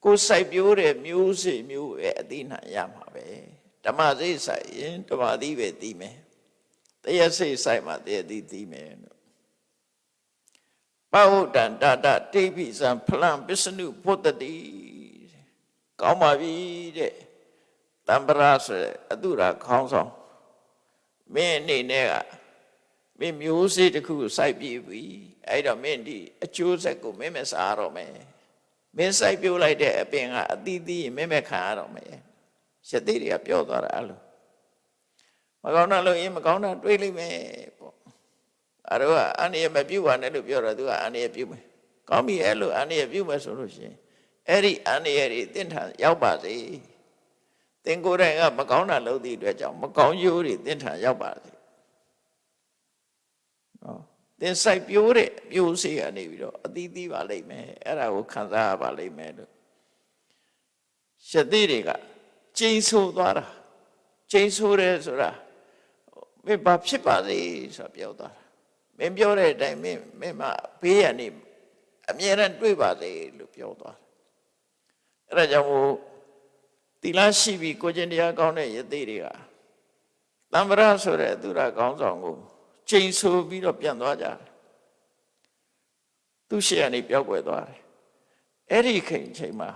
ကိုစိုက်ပျိုးတဲ့မျိုးစေ့မျိုးပဲအသိနှံရမှာပဲဓမ္မစိတ်စိုက်ရင်ဓမ္မသီးပဲသိမယ်တရားစိတ်စိုက်မှတရားသီးသိမယ်လို့ ပဝုဒ္ဒံတာတတိပိစံဖလံပစ္စနုဘုဒ္ဓတိကောင်းပါပြီတဲ့တံပရာဆိုတဲ့အတုရာခေါင်းဆောင်မင်းအနေနဲ့ကမင်းမျိုးစေ့တစ်ခုစိုက်ပြီးပြီအဲ့တော့မင်းဒီအကျိုးဆက်ကိုမင်းမစားတော့မယ်မင်းစိုက်ပြိုးလိုက်တဲ့အပင်ကအသီးသီးမင်းမဲ့ခံရတော့မယ်ရသေးတွေကပြောသွားတာအဲ့လိုမကောင်းတာလို့ရင်မကောင်းတာတွေးလိမ့်မယ် ပေါ့အဲ့တော့အန္တရာယ်မပြုတ်ပါနဲ့လို့ပြောတော့သူကအန္တရာယ်ပြုတ်မယ်ကောင်းပြီအဲ့လိုအန္တရာယ်ပြုတ်မယ်ဆိုလို့ရှိရင်အဲ့ဒီအန္တရာယ်တွေတင့်ထန်ရောက်ပါစေသင်ကိုယ်တိုင်ကမကောင်းတာလုပ်သည့်အတွက်ကြောင့်မကောင်းကျိုးတွေတင့်ထန်ရောက်ပါစေနော်သင်စိုက်ပြိုးတဲ့အပြိုးစေးကနေပြီးတော့အသီးသီးပါလိမ့်မယ်အဲ့ဒါကိုခံစားရပါလိမ့်မယ်လို့ရှတိတွေကကျိန်ဆိုးသွားတာကျိန်ဆိုးတယ်ဆိုတာမင်းဘာဖြစ်ပါစေဆိုပြောသွားတာမ င်းပြောတဲ့အတိုင်းမင်းမင်းမဘေးရနေအမြဲတမ်းတွေ့ပါစေလို့ပြောသွားတယ်အဲ့ဒါကြောင့်မို့တိလရှိပြီးကိုကျင်တရားကောင်းတဲ့ယသိတွေကတမ္ပရဆိုတဲ့သူရကောင်းဆောင်ကိုကျိန်ဆိုပြီးတော့ပြန်သွားကြတယ်သူရှေ့ကနေပြောက်ွယ်သွားတယ်အဲ့ဒီခိန်ချိန်မှာ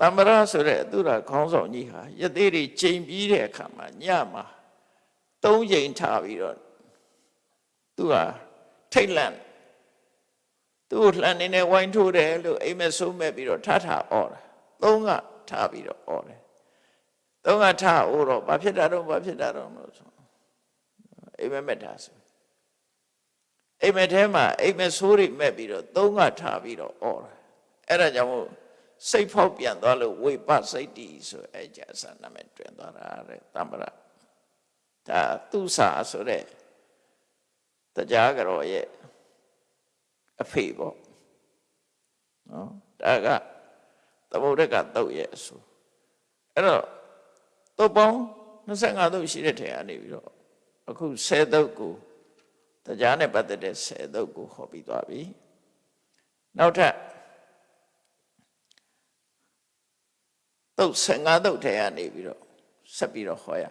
တမ္ပရဆိုတဲ့သူရခေါင်းဆောင်ကြီးဟာယသိတွေကျိန်ပြီးတဲ့အခါမှာညမှာသုံးချိန်ထားပြီးတော့ သူဟာထိတ်လန့်သူ့လှန်နေနဲ့ဝိုင်းထိုးတယ်လို့အိမ်မက်ဆုံးမဲ့ပြီးတော့ထထအော်တာသုံးကထားပြီးတော့အော်တယ်သုံးကထားအော်တော့ဘာဖြစ်တာတော့ဘာဖြစ်တာတော့လို့ဆိုအိမ်မက်မက်တာဆိုအိမ်မက်ထဲမှာအိမ်မက်ဆိုးတွေမဲ့ပြီးတော့သုံးကထားပြီးတော့အော်တယ်အဲ့ဒါကြောင့်မို့စိတ်ဖောက်ပြန်သွားလို့ဝိပစိတ်တီဆိုအဲ့ကြဆာနာမည်တွင်သွားတာတဲ့တမ္ပရဒါသူစာဆိုတဲ့ တရားကြောရဲ့အဖေပေါ့နော်ဒါကသမုဒ္ဒကတုတ်ရဲ့အဆိုအဲ့တော့တုတ်ပေါင်း25တုတ်ရှိတဲ့ထဲကနေပြီးတော့အခု10တုတ်ကိုတရားနဲ့ပတ်သက်တဲ့10တုတ်ကိုဟောပြီးသွားပြီနောက်ထပ်တုတ်15တုတ်ထဲကနေပြီးတော့ဆက်ပြီးတော့ဟောရ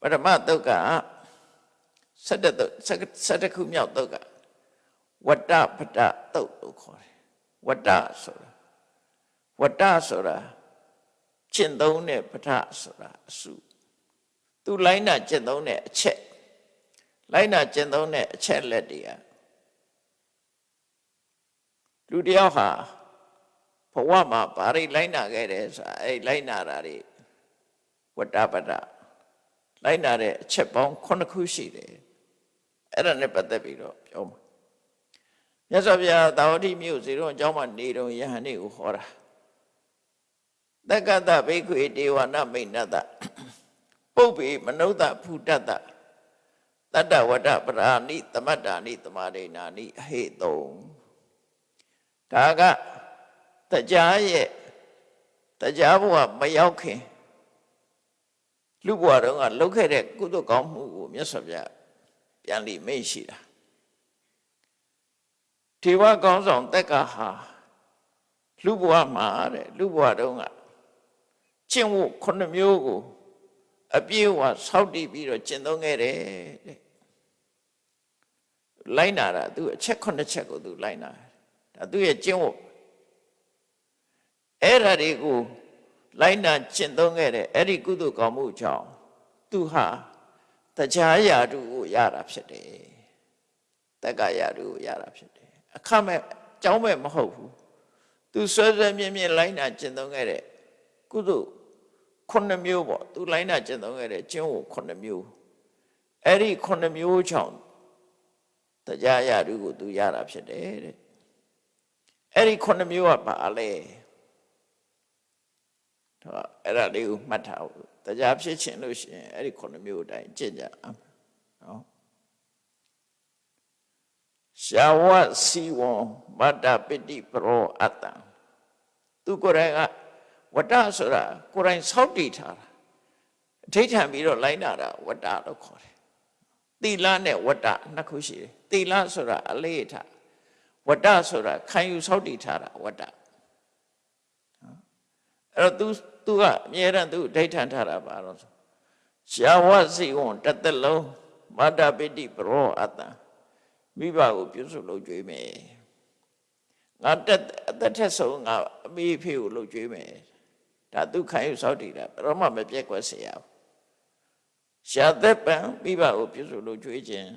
ပထမတုတ်က 17တုတ်17ခုမြောက်တုတ်ကဝတ္တပတ္တတုတ်လို့ခေါ်တယ်ဝတ္တဆိုတာဝတ္တဆိုတာကျင့်သုံးတဲ့ပဋ္ဌဆိုတာအစုသူလိုင်းနာကျင့်သုံးတဲ့အချက်လိုင်းနာကျင့်သုံးတဲ့အချက်လက်တွေကလူတယောက်ဟာဘဝမှာဘာတွေလိုင်းနာခဲ့တယ်ဆိုတာအဲ့လိုင်းနာတာတွေဝတ္တပတ္တလိုင်းနာတဲ့အချက်ပေါင်း9ခုရှိတယ် အဲ့ဒါနဲ့ပတ်သက်ပြီးတော့ပြောမှာမြတ်စွာဘုရားတာဝတိမြို့ဇေရုံအကြောင်းမှာနေတော်ယဟန်နေကိုဟောတာတက္ကတဘိက္ခွေဒေဝနာမိဏတပုပ္ပေမနုဿဖုတတ္တတတ္တဝတ္တပရာဏိသမတ္တာနိတမရိဏာနိအဟိတုံဒါကတရားရဲ့တရားဘဝမရောက်ခင်လူဘဝတုန်းကလုပ်ခဲ့တဲ့ကုသိုလ်ကောင်းမှုကိုမြတ်စွာဘုရား ပြန်လိမိတ်ရှိတာထေဝကောင်းဆောင်တက်ကဟာလူဘဝမှာတဲ့လူဘဝတုန်းကကျင့်ဝတ်ခုနှစ်မျိုးကိုအပြည့်အဝစောင့်တည်ပြီးတော့ကျင့်သုံးခဲ့တယ်တဲ့လိုက်နာတာသူအချက်ခုနှစ်ချက်ကိုသူလိုက်နာဒါသူရဲ့ကျင့်ဝတ်အဲ့ဓာတွေကိုလိုက်နာကျင့်သုံးခဲ့တဲ့အဲ့ဒီကုသိုလ်ကောင်းမှုကြောင့်သူဟာ တရားရာတုကိုရတာဖြစ်တယ်တက္ကရာတုကိုရတာဖြစ်တယ်အခမဲ့ကြောင်းမဲ့မဟုတ်ဘူးသူဆွဲဆွဲမြင်းမြင်းလိုက်နာကျင့်သုံးခဲ့တဲ့ကုသိုလ်ခုနှစ်မျိုးပေါ့သူလိုက်နာကျင့်သုံးခဲ့တဲ့ကျင့်ဝတ်ခုနှစ်မျိုးအဲ့ဒီခုနှစ်မျိုးကြောင့်တရားရာတုကိုသူရတာဖြစ်တယ်တဲ့အဲ့ဒီခုနှစ်မျိုးကဘာလဲတော့အဲ့ဒါလေးကိုမှတ်ထားဖို့ တရားဖြစ်ခြင်းလို့ရှိရင်အဲ့ဒီခုနှစ်မျိုးအတိုင်းကျင့်ကြအောင်နော်ရှာဝစီဝံမတ္တပိတိပရောအတ္တသူကိုယ်တိုင်ကဝတ္တဆိုတာကိုယ်တိုင်စောင့်တည်ထားတာအဋိဌံပြီးတော့လိုက်နာတာဝတ္တလို့ခေါ်တယ်သီလနဲ့ဝတ္တနှစ်ခုရှိတယ်သီလဆိုတာအလေးထားဝတ္တဆိုတာခံယူစောင့်တည်ထားတာဝတ္တအဲ့တော့ तू तू ကအမြဲတမ်း तू ဒိဋ္ဌံထားတာပါတော့ရှာဝစီဝံတသက်လုံးမတ္တပိတိပရောအတ္တမိဘကိုပြုစုလုပ်ကြွေးမယ်ငါတက်အသက်ထက်ဆုံးငါအမေဖေကိုလုပ်ကြွေးမယ်ဒါသူခံယူစောင့်တည်တာဘယ်တော့မှမပြက်ကွက်เสียဘူးရှာသက်ပံမိဘကိုပြုစုလုပ်ကြွေးခြင်း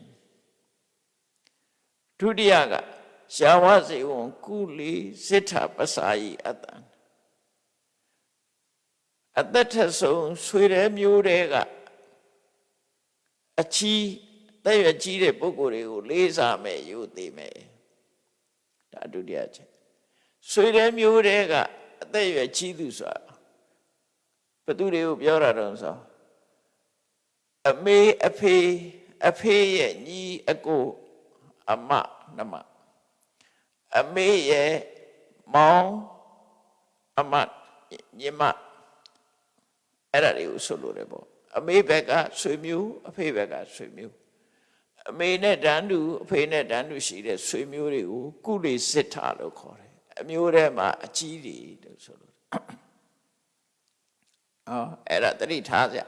ဒုတိယကရှာဝစီဝံကုလီစိဋ္ဌပစာယိအတ္တ အသက်ထက်ဆုံးဆွေတဲ့မျိုးတွေကအချီးတဲ့ရကြီးတဲ့ပုဂ္ဂိုလ်တွေကိုလေးစားမယ်ယူသေးမယ်ဒါဒုတိယချက်ဆွေတဲ့မျိုးတွေကအသက်ရကြီးသူဆိုတာဘသူတွေကိုပြောတာတော့ဆိုအမေအဖေအဖေရဲ့ညီအကိုအမနမအမေရဲ့မောင်အမညီမ အဲ့ဒါတွေကိုဆိုလို့တယ်ပေါ့အမေဘက်ကဆွေမျိုးအဖေဘက်ကဆွေမျိုးအမေနဲ့တန်းတူအဖေနဲ့တန်းတူရှိတဲ့ဆွေမျိုးတွေကိုကုလိစစ်ထာလို့ခေါ်တယ်အမျိုးထဲမှာအကြီးတွေလို့ဆိုလို့အော်အဲ့ဒါတတိထားကြ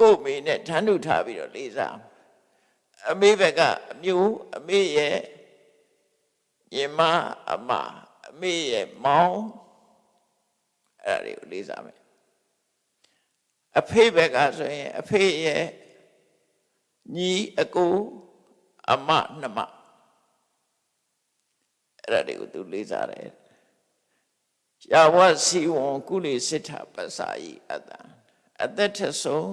ကို့မေနဲ့တန်းတူထားပြီးတော့လေးစားအမေဘက်ကအမျိုးအမေရဲ့ညီမအမအမေရဲ့မောင် အဲ့ဒါတွေကိုလေးစားမယ်အဖေဘက်ကဆိုရင်အဖေရဲ့ညီအကိုအမနှမအဲ့ဒါတွေကိုသူလေးစားတယ်ယာဝစီဝံကုလိစိတ္ထပ္စာယိအတ္တအသက်ထဆုံး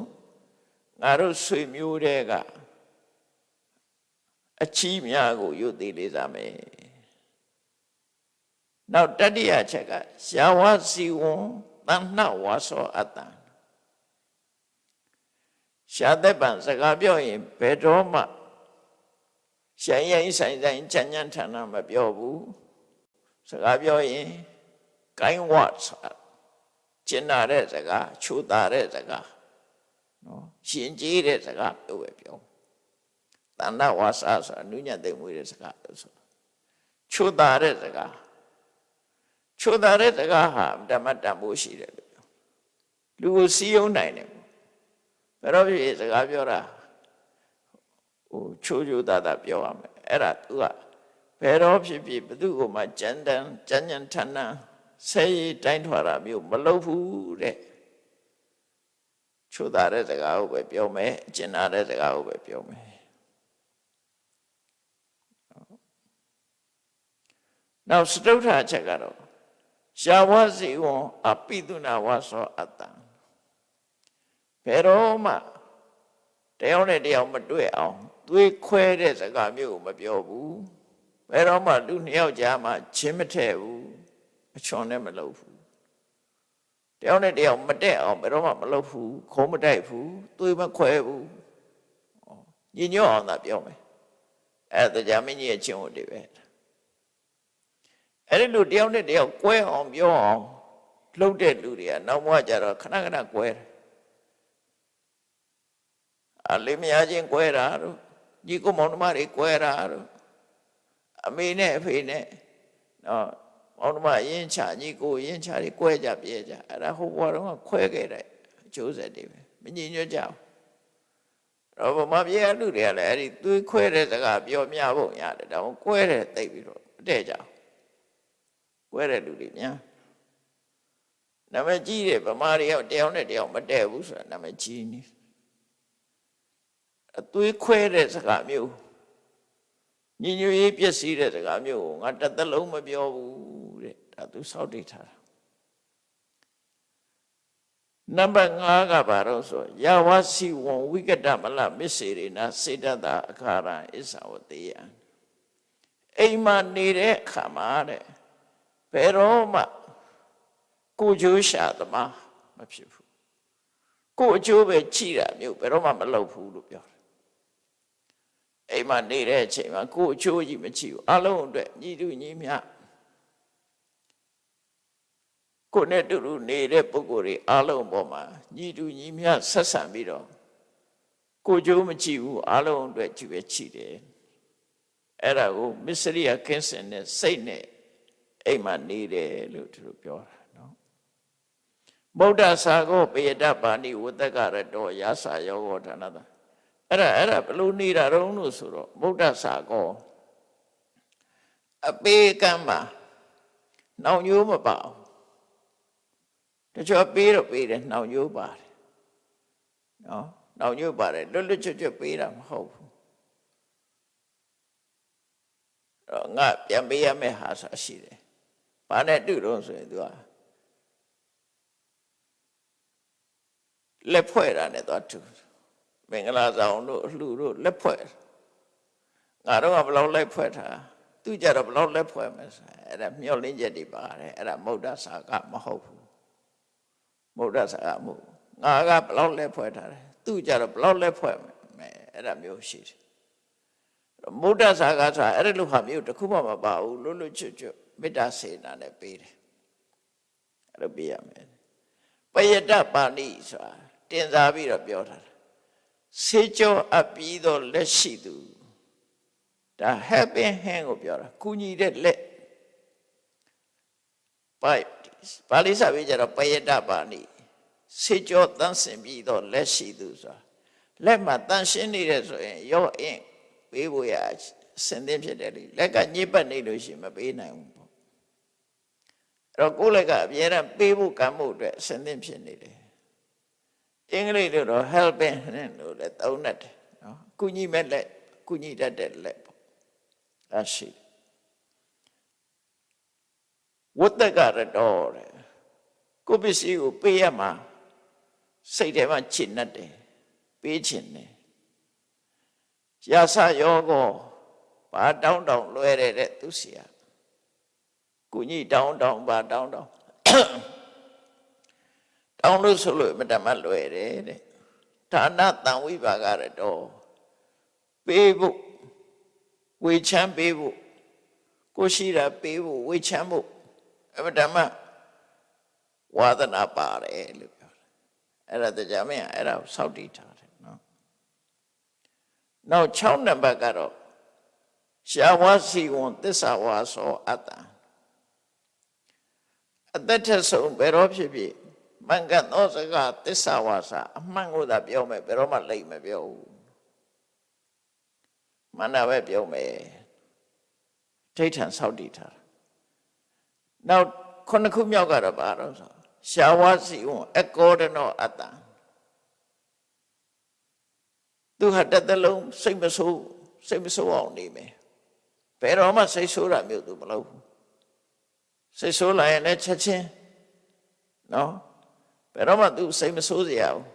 ငါတို့ဆွေမျိုးတွေကအချီးများကိုယုတ်သေးလေးစားမယ် နောက်တတိယချက်ကယာဝစီဝံတဏ္ဏဝါသောအတ္တရှားသက်ပံစကားပြောရင်ဘယ်တော့မှရှိုင်းရင်ဆိုင်ဆိုင်ချမ်းချမ်းထန်ထန်မပြောဘူးစကားပြောရင်ကိုင်းဝတ်ကျင်နာတဲ့စကားချိုးတာတဲ့စကားနော်ရှင်ကြီးတဲ့စကားပြောပဲပြောတဏ္ဍဝါစာဆိုတာနုညတ်သိမ့်မွေးတဲ့စကားလို့ဆိုချိုးတာတဲ့စကား ချိုးတာတဲ့စကားဟာဓမ္မတန်ဖို့ရှိတယ်လို့ပြောလူကိုစီးယုံနိုင်တယ်ဘယ်တော့ဖြစ်စကားပြောတာဟိုချိုးချိုးတာတာပြောရမယ်အဲ့ဒါသူကဘယ်တော့ဖြစ်ဖြစ်ဘသူ့ကိုမှကြမ်းတမ်းကြမ်းကြမ်းထန်ထန်ဆဲရီတိုင်းထွာတာမျိုးမလုပ်ဘူးတဲ့ချိုးတာတဲ့စကားကိုပဲပြောမယ်ကျင်နာတဲ့စကားကိုပဲပြောမယ်နောက်စတုထချက်ကတော့ ရှာဝစီဝံအပိတုနာဝါသောအတ္တဘယ်တော့မှတယောက်နဲ့တယောက်မတွေ့အောင်သွေးခွဲတဲ့စကားမျိုးကိုမပြောဘူးဘယ်တော့မှလူနှစ်ယောက်ကြားမှာချင်းမထည့်ဘူးအချွန်နဲ့မလုပ်ဘူးတယောက်နဲ့တယောက်မတက်အောင်ဘယ်တော့မှမလုပ်ဘူးခုံးမတိုက်ဘူးသွေးမခွဲဘူးညညော့အောင်သာပြောမယ်အဲ့ဒါကြာမင်းကြီးရဲ့ချင်းကိုတည်းပဲ အဲ့ဒီလူတယောက်နဲ့တယောက်ကွဲအောင်ပြောအောင်လှုပ်တဲ့လူတွေကနောက်မှကြတော့ခဏခဏကွဲတယ်အလေးမယားချင်းကွဲတာတို့ညီကိုမောင်နှမတွေကွဲတာတို့အမေနဲ့အဖေနဲ့နော်မောင်နှမရင်းချညီကိုရင်းချတွေကွဲကြပြဲကြအဲ့ဒါဟိုဘွားတော့ခွဲခဲ့တဲ့အကျိုးဆက်တွေပဲမငြင်းညွတ်ကြဘူးတော့ဗမာပြည်လူတွေကလည်းအဲ့ဒီသွေးခွဲတဲ့စကားပြောမြဖို့ရတယ်ဒါမှကွဲတဲ့တိတ်ပြီးတော့မတည့်ကြဘူး ကွဲတဲ့လူတွေများနာမည်ကြီးတယ်ဗမာတွေရောက်တယောက်နဲ့တယောက်မတည့်ဘူးဆိုတာနာမည်ကြီးနေအသွေးခွဲတဲ့စကားမျိုးညညရေးပျက်စီးတဲ့စကားမျိုးကိုငါတစ်သက်လုံးမပြောဘူးတဲ့ဒါသူစောက်တိတ်ထားတာနံပါတ်5ကဘာလို့ဆိုယဝစီဝံဝိကတမလမစ္စေရိနာစေတတအခါရအစ္ဆဝတေယအိမ်မှာနေတဲ့အခါမှာတဲ့ ဘယ်တော့မှကိုကျိုးရှာသမားမဖြစ်ဘူးကိုအကျိုးပဲကြည်တာမျိုးဘယ်တော့မှမလုပ်ဘူးလို့ပြောတယ်အိမ်မှာနေတဲ့အချိန်မှာကိုအချိုးကြီးမချီဘူးအလုံးအတွက်ညီတူညီမျှကိုနဲ့တူတူနေတဲ့ပုဂ္ဂိုလ်တွေအလုံးပေါ်မှာညီတူညီမျှဆက်ဆံပြီးတော့ကိုကျိုးမချီဘူးအလုံးအတွက်ကြည့်ပဲချီတယ်အဲ့ဒါကိုမစ္စရိယကင်းစင်နဲ့စိတ်နဲ့ အိမ်မှာနေတယ်လို့သူတို့ပြောတာနော်ဗုဒ္ဓဆာကောပေယတပါဏိဝတ္တကရတောယာစာယောဂောဌာနတာအဲ့ဒါအဲ့ဒါဘလို့နေတာတုံးလို့ဆိုတော့ဗုဒ္ဓဆာကောအပေကံမှာနှောင်ညိုးမပါအောင်တချို့ပေးတော့ပေးတယ်နှောင်ညိုးပါတယ်နော်နှောင်ညိုးပါတယ်လွတ်လွတ်ချွတ်ချွတ်ပေးတာမဟုတ်ဘူးတော့ငါပြန်ပေးရမယ့်ဟာဆိုရှိတယ် ဘာနဲ့တူတော့ဆိုရင်သူကလက်ဖွဲ့တာနဲ့သွားတူမင်္ဂလာဆောင်တို့အလှတို့လက်ဖွဲ့ငါတို့ကဘလောက်လက်ဖွဲ့တာသူကြတော့ဘလောက်လက်ဖွဲ့မယ်ဆိုအဲ့ဒါမျောလင်းချက်တွေပါတယ်အဲ့ဒါမௌဒ္ဒစာကမဟုတ်ဘူးမௌဒ္ဒစာကမဟုတ်ငါကဘလောက်လက်ဖွဲ့ထားတယ်သူကြတော့ဘလောက်လက်ဖွဲ့မယ်အဲ့ဒါမျိုးရှိတယ်မௌဒ္ဒစာကဆိုတာအဲ့ဒါလိုဟာမျိုးတစ်ခုမှမပါဘူးလွတ်လွတ်ချွတ်ချွတ် မေတ္တာစေနာနဲ့ပေးတယ်အဲ့လိုပေးရမယ်ပယတပါဠိဆိုတာတင်စားပြီးတော့ပြောထားတာစေကြောအပ်ပြီးတော့လက်ရှိသူဒါ helping hand ကိုပြောတာကုညီတဲ့လက်ပိုက်ပါဠိစာပြီးကြတော့ပယတပါဠိစေကြောတန်းစင်ပြီးတော့လက်ရှိသူဆိုတာလက်မှာတန်ရှင်းနေတယ်ဆိုရင်ရောအင်းပေးဖို့ရအစင်သင်းဖြစ်တယ်လေလက်ကညစ်ပတ်နေလို့ရှိရင်မပေးနိုင်ဘူးပေါ့အဲ့ တော့ကိုယ်လက်ကအများအားပေးဖို့ကံမှုအတွက်အစင်သင်းဖြစ်နေတယ်အင်္ဂလိပ်လိုတော့ helping hand လို့လည်းသုံးတတ်တယ်နော်ကုညီမဲ့လက်ကုညီတတ်တဲ့လက်ပေါ့အရှိဝတ္တကရတော်တဲ့ကိုပစ္စည်းကိုပေးရမှာစိတ်ထဲမှာချစ်နေတယ်ပေးချင်တယ်ရာဆယောကောဘာတောင်းတောင်းလွဲတဲ့တဲ့သူစီယာ ကုညီတောင်းတောင်းဘာတောင်းတောင်းတောင်းလို့ဆိုလို့မတမလွယ်တယ်တဲ့ဌာနတန်ဝိပါကရတော့ပေးဖို့ဝေချမ်းပေးဖို့ကိုရှိတာပေးဖို့ဝေချမ်းဖို့အမတမဝါသနာပါတယ်လို့ပြောတယ်အဲ့ဒါတရားမင်းအဲ့ဒါကိုစောက်တည်ထားတယ်နော်နောက်6နံပါတ်ကတော့ရှားဝါစီဝန်သစ္စာဝါဆိုအတ္တ အသက်ထက်ဆုံးဘယ်တော့ဖြစ်ဖြစ်မင်္ဂသောစကားသစ္စာဝါစာအမှန်ကိုသာပြောမယ်ဘယ်တော့မှလိမ့်မပြောဘူးမန္တပဲပြောမယ်ထိဋ္ဌံစောက်တည်ထားတာနောက်ခုနှစ်ခုမြောက်ကတော့ဘာတော့ဆိုရှားဝါစီဝန်အကောဒနောအတ္တသူဟာတစ်သက်လုံးစိတ်မဆိုးစိတ်မဆိုးအောင်နေမယ်ဘယ်တော့မှစိတ်ဆိုးတာမျိုးသူမလုပ်ဘူး စိတ်ဆိုးလာရင်လည်းချက်ချင်းနော်ဘယ်တော့မှသူစိတ်မဆိုးစရာဘူး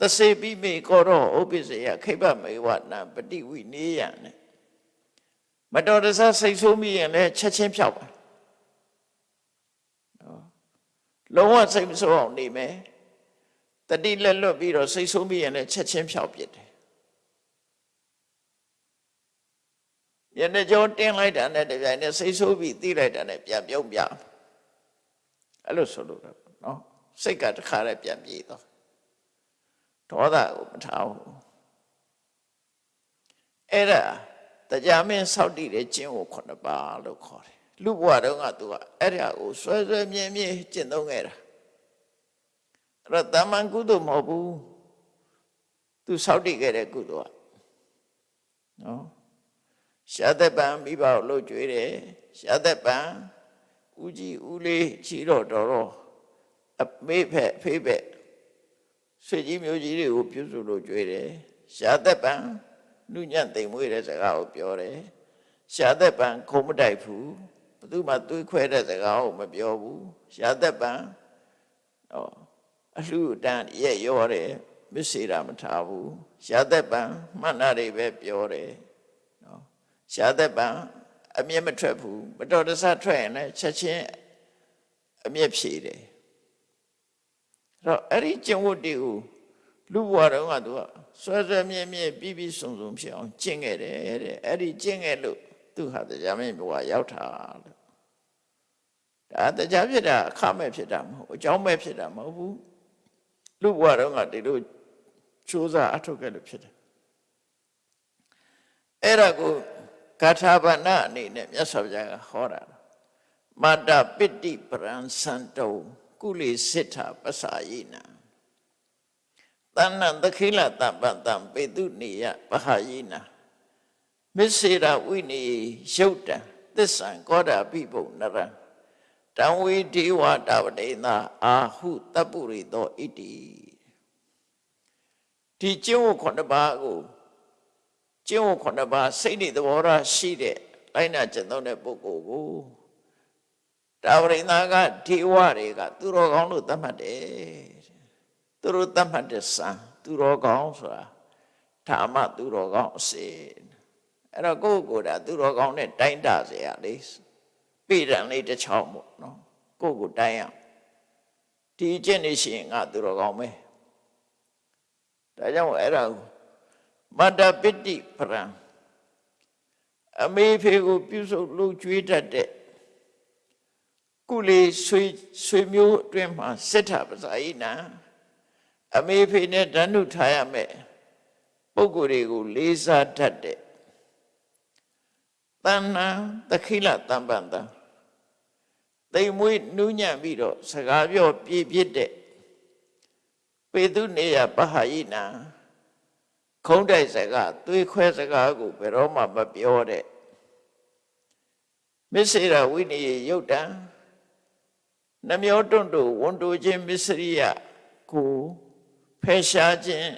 သစေပိမေကောတော့ဥပ္ပစေယခိဗ္ဗမေဝနာပฏิဝိနေယနဲ့မတော်တဆစိတ်ဆိုးမိရင်လည်းချက်ချင်းဖြောက်ပါနော်လုံးဝစိတ်မဆိုးအောင်နေမယ်တတိလက်လွတ်ပြီးတော့စိတ်ဆိုးမိရင်လည်းချက်ချင်းဖြောက်ပြစ်တယ် ယနေ့ကျော်တင်းလိုက်တာနဲ့တပြိုင်နက်စိတ်ဆိုးပြီးသိလိုက်တာနဲ့ပြန်ပြုံးပြအဲ့လိုဆိုလို့တော့နော်စိတ်ကတခါတည်းပြန်ပြေးသွားဒေါသကိုမထားဘူးအဲ့ဒါတရားမင်းစောက်တည်တဲ့ကျင့်ကိုခုနှစ်ပါးလို့ခေါ်တယ်လူဘဝတုန်းကသူကအဲ့ဒါကိုဆွဲဆွဲမြဲမြဲကျင့်သုံးခဲ့တာအဲ့တော့တမန်ကုသိုလ်မဟုတ်ဘူးသူစောက်တည်ခဲ့တဲ့ကုသိုလ်ကနော် ရှားသက်ပံမိဘကိုလှုပ်ကြွေးတယ်ရှားသက်ပံဦးကြီးဦးလေးချီတော့တော်တော့အမေဖက်ဖေးဖက်ဆွေကြီးမျိုးကြီးတွေကိုပြုစုလို့ကြွေးတယ်ရှားသက်ပံနုညံ့သိမ်မွေးတဲ့စကားကိုပြောတယ်ရှားသက်ပံခုံမတိုက်ဘူးဘသူမှသွေးခွဲတဲ့စကားကိုမပြောဘူးရှားသက်ပံဟောအလှတန်ရဲ့ရောတယ်မစ္စေတာမထားဘူးရှားသက်ပံမှန်တာတွေပဲပြောတယ် ရှားသက်ပံအမျက်မထွက်ဘူးမတော်တဆထွက်ရင်လည်းချက်ချင်းအမျက်ဖြေတယ်အဲ့တော့အဲ့ဒီကျင့်ဝတ်တွေကိုလူဘဝတုန်းကသူကဆွဲဆွဲမြဲမြဲပြီးပြီးစုံစုံဖြစ်အောင်ကျင့်ခဲ့တယ်တဲ့အဲ့ဒီကျင့်ခဲ့လို့သူဟာတရားမင်းဘဝရောက်တာလို့ဒါတရားဖြစ်တာအခမဲ့ဖြစ်တာမဟုတ်အကြောင်းမဲ့ဖြစ်တာမဟုတ်ဘူးလူဘဝတုန်းကဒီလိုစူးစမ်းအထောက်ခဲ့လို့ဖြစ်တယ်အဲ့ဒါကို ကာထာဘာနာအနေနဲ့မြတ်စွာဘုရားကဟောတာမတ္တပိတိပရံစံတုံကုလေစိထပစာယိနာတဏ္ဏသခိလတပတံပေတုနေယပဟာယိနာမစ္စေရဝိနေရုတ်တံသစ္ဆံကောဒပိပုနရံတံဝေဒေဝတာဝတိနာအာဟုတပုရိသောဣတိဒီကျင့်ဝတ်ခုနှစ်ပါးကို ကျင့်ဝတ်ခုနှစ်ပါးစိတ်နဲ့သဘောထားရှိတဲ့လိုက်နာကျင့်သုံးတဲ့ပုဂ္ဂိုလ်ကိုတာဝရိနာကဒေဝတွေကသူတော်ကောင်းလို့သတ်မှတ်တယ်သူ သူတို့သတ်မှတ်တဲ့စံသူတော်ကောင်းဆိုတာဓမ္မသူတော်ကောင်းအစေအဲ့တော့ကိုယ့်ကိုယ်တာသူတော်ကောင်းနဲ့တိုင်းတာเสียလေပြည်တံလေးတစ်ချောင်းပေါ့နော်ကိုယ့်ကိုတိုင်းရဒီအကျင့်နေရှိရင်ငါသူတော်ကောင်းပဲဒါကြောင့်အဲ့ဒါ မတ္တပိတိပရံအမေဖေကိုပြုစုလှုပ်ကြွေးတတ်တဲ့ကုလေးဆွေဆွေမျိုးအတွင်းမှာစစ်ထပဇာယိနာအမေဖေနဲ့ဓာနုထားရမယ်ပုဂ္ဂိုလ်တွေကိုလေးစားတတ်တဲ့တဏ္ဏသခိလတမ္ပန္တတိမ်မွေးနူးညံ့ပြီးတော့စကားပြောပြည့်ပြည့်တဲ့ပေတုနေယပဟယိနာ ခုံးတိုက်စကားသွေးခွဲစကားကိုဘယ်တော့မှမပြောတဲ့မစ္စေရဝိနည်းယုတ်တံနှမျောတွန့်တို့ဝန်တိုခြင်းမစ္စရိယကိုဖယ်ရှားခြင်း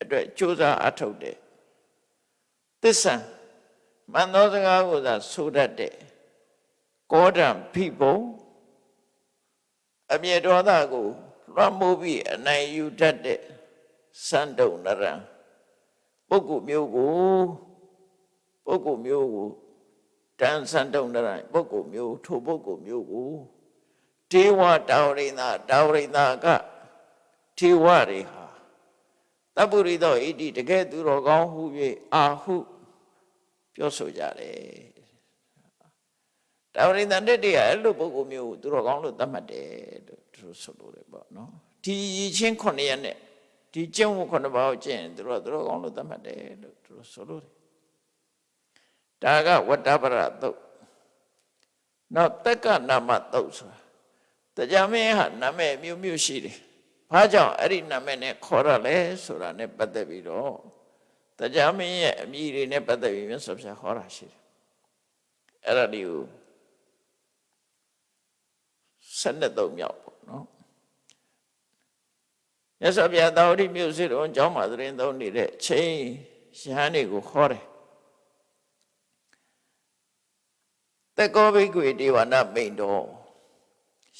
အတွက်ကြိုးစားအထုတ်တယ်သစ္စာမန္တောစကားကိုသာဆိုတတ်တဲ့ကောဒံဖိဘုံအမြဲဒေါသကိုလွှမ်းမိုးပြီးအနိုင်ယူတတ်တဲ့စန္ဒုံနရံ ပုဂ္ဂိုလ်မျိုးကိုပုဂ္ဂိုလ်မျိုးကိုတန်စန္ဒုံနရံပုဂ္ဂိုလ်မျိုးထိုပုဂ္ဂိုလ်မျိုးကိုဒေဝတာဝရိနာတာဝရိနာကထေဝတွေဟာတပ္ပုရိသောဣတိတကယ်သူတော်ကောင်းဟု၍အာဟုပြောဆိုကြတယ်တာဝရိနာတက်တည်းကအဲ့လိုပုဂ္ဂိုလ်မျိုးကိုသူတော်ကောင်းလို့သတ်မှတ်တယ်လို့သူတို့ဆိုလို့တယ်ပေါ့နော်ဒီရည်ချင်းခုနှစ်ရက်နဲ့ ဒီကျင့်ဝတ်ခုနှစ်ပါးကိုကျင့်ရင်သူတို့ကသူတော်ကောင်းလို့သတ်မှတ်တယ်လို့သူတို့ဆိုလို့တယ်ဒါကဝတ္တပရသုတ်နောက်တက္ကနာမသုတ်ဆိုတာတရားမင်းဟာနာမည်မျိုးမျိုးရှိတယ်ဘာကြောင့်အဲ့ဒီနာမည်နဲ့ခေါ်ရလဲဆိုတာနဲ့ပတ်သက်ပြီးတော့တရားမင်းရဲ့အမည်တွေနဲ့ပတ်သက်ပြီးမြတ်စွာဘုရားဟောတာရှိတယ်အဲ့ဒါဒီကိုဆက်နှစ်သုံးမြောက်ပေါ့နော် မြတ်စွာဘုရားတာဝတိမြို့စီတော်ကျောင်းမှာသတင်းသုံးနေတဲ့ချိန်ရဟန်းတွေကိုခေါ်တယ်တက်ကောဘိကွေဒေဝနာမိန်တော်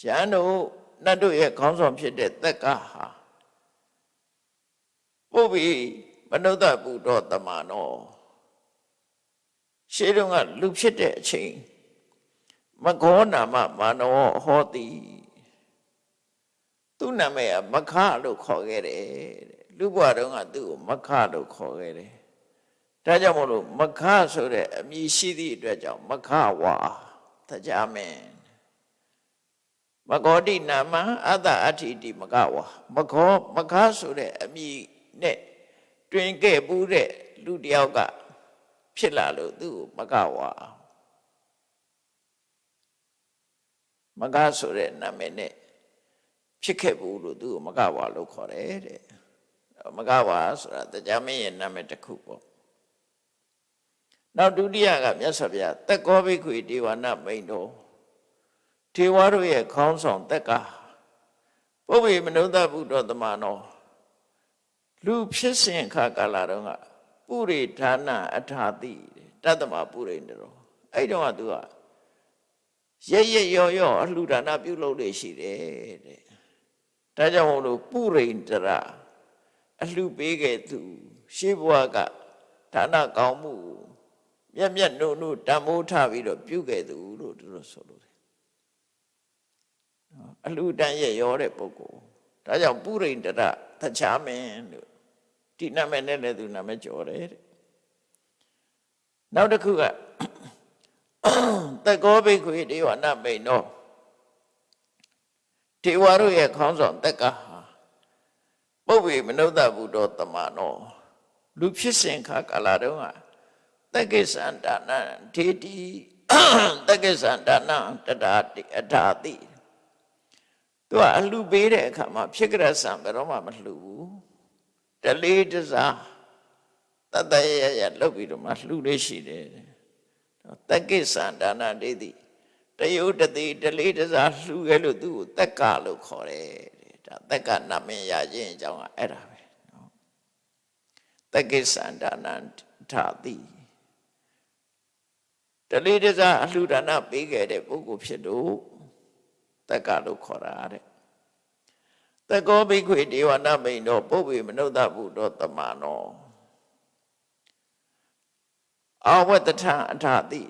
ရဟန်းတို့နတ်တို့ရဲ့ခေါင်းဆောင်ဖြစ်တဲ့သက်ကဟာပုပ်ပြီးမနုဿပုတော်တမနောရှေးတုန်းကလူဖြစ်တဲ့အချိန်မခောနာမမာနောဟောတိ သူ့နာမည်ကမခလို့ခေါ်ခဲ့တယ်လူဘဝတုန်းကသူ့ကိုမခလို့ခေါ်ခဲ့တယ်ဒါကြောင့်မို့လို့မခဆိုတဲ့အမည်ရှိသည့်အတွက်ကြောင့်မခဝါတရားမင်းမကောတိနာမအတ္တအဋ္ဌိတိမကဝါမခောမခဆိုတဲ့အမည်နဲ့တွင်ခဲ့ဘူးတဲ့လူတယောက်ကဖြစ်လာလို့သူ့ကိုမကဝါမကဆိုတဲ့နာမည်နဲ့ ဖြစ်ခဲ့ဘူးလို့သူ့ကိုမကဝါလို့ခေါ်တယ်တဲ့မကဝါဆိုတာတရားမင်းရဲ့နာမည်တစ်ခုပေါ့နောက်ဒုတိယကမြတ်စွာဘုရားတက်ကောဘိခွေဒေဝနာမိန်တော်ထေဝါတို့ရဲ့ခေါင်းဆောင်တက်ကပုဗ္ဗေမနုဿဘုဒ္ဓသမနောလူဖြစ်စဉ်ခါကာလတုန်းကပုရိဌာနအထာတိတတ္တမပုရိန္ဒရောအဲ့တုန်းကသူကရရရောရောအလှူဒါနပြုလုပ်လေရှိတယ်တဲ့ ဒါကြောင့်မို့လို့ပုရိန္ဒရာအလှူပေးခဲ့သူ ရှေးဘဝကဒါနကောင်းမှုမြတ်မြတ်နုနုတံမိုးထပြီးတော့ပြုခဲ့သူလို့သူတို့ဆိုလို့အလှူဒန်းရဲ့ရောတဲ့ပုဂ္ဂိုလ်ဒါကြောင့်ပုရိန္ဒရသချာမင်းလို့ဒီနာမည်နဲ့လည်းသူနာမည်ကျော်တယ်တဲ့နောက်တစ်ခုကတကောဘိခွေဒေဝနာမိန်တော် ဒေဝတို့ရဲ့ခေါင်းဆောင်တက်ကဟာပုဗ္ဗေမနုဿဘုဒ္ဓတမနောလူဖြစ်စဉ်ခါကာလတုန်းကတက္ကိသန္တာနံဒေတိတက္ကိသန္တာနံတတာတိအထာတိသူကအလှပေးတဲ့အခါမှာဖြစ်ကြဆံဘယ်တော့မှမလှဘူးတလေးတစားတတရရရလုပ်ပြီးတော့မှလှလေးရှိတယ်တက္ကိသံဒါနဒေတိ တယုတတိတလေးတစားလှခဲ့လို့သူ့ကိုတက်ကလို့ခေါ်တယ်ဒါတက်ကနာမည်ရခြင်းအကြောင်းကအဲ့ဒါပဲနော်တက္ကိသံဒါနထာတိတလေးတစားအလှဒါနပေးခဲ့တဲ့ပုဂ္ဂိုလ်ဖြစ်လို့တက်ကလို့ခေါ်တာတဲ့တကောဘိခွေဒေဝနာမိန်တော်ပုပ္ပေမနုဿဘုတော်တမနောအာဝတ္တထအထာတိ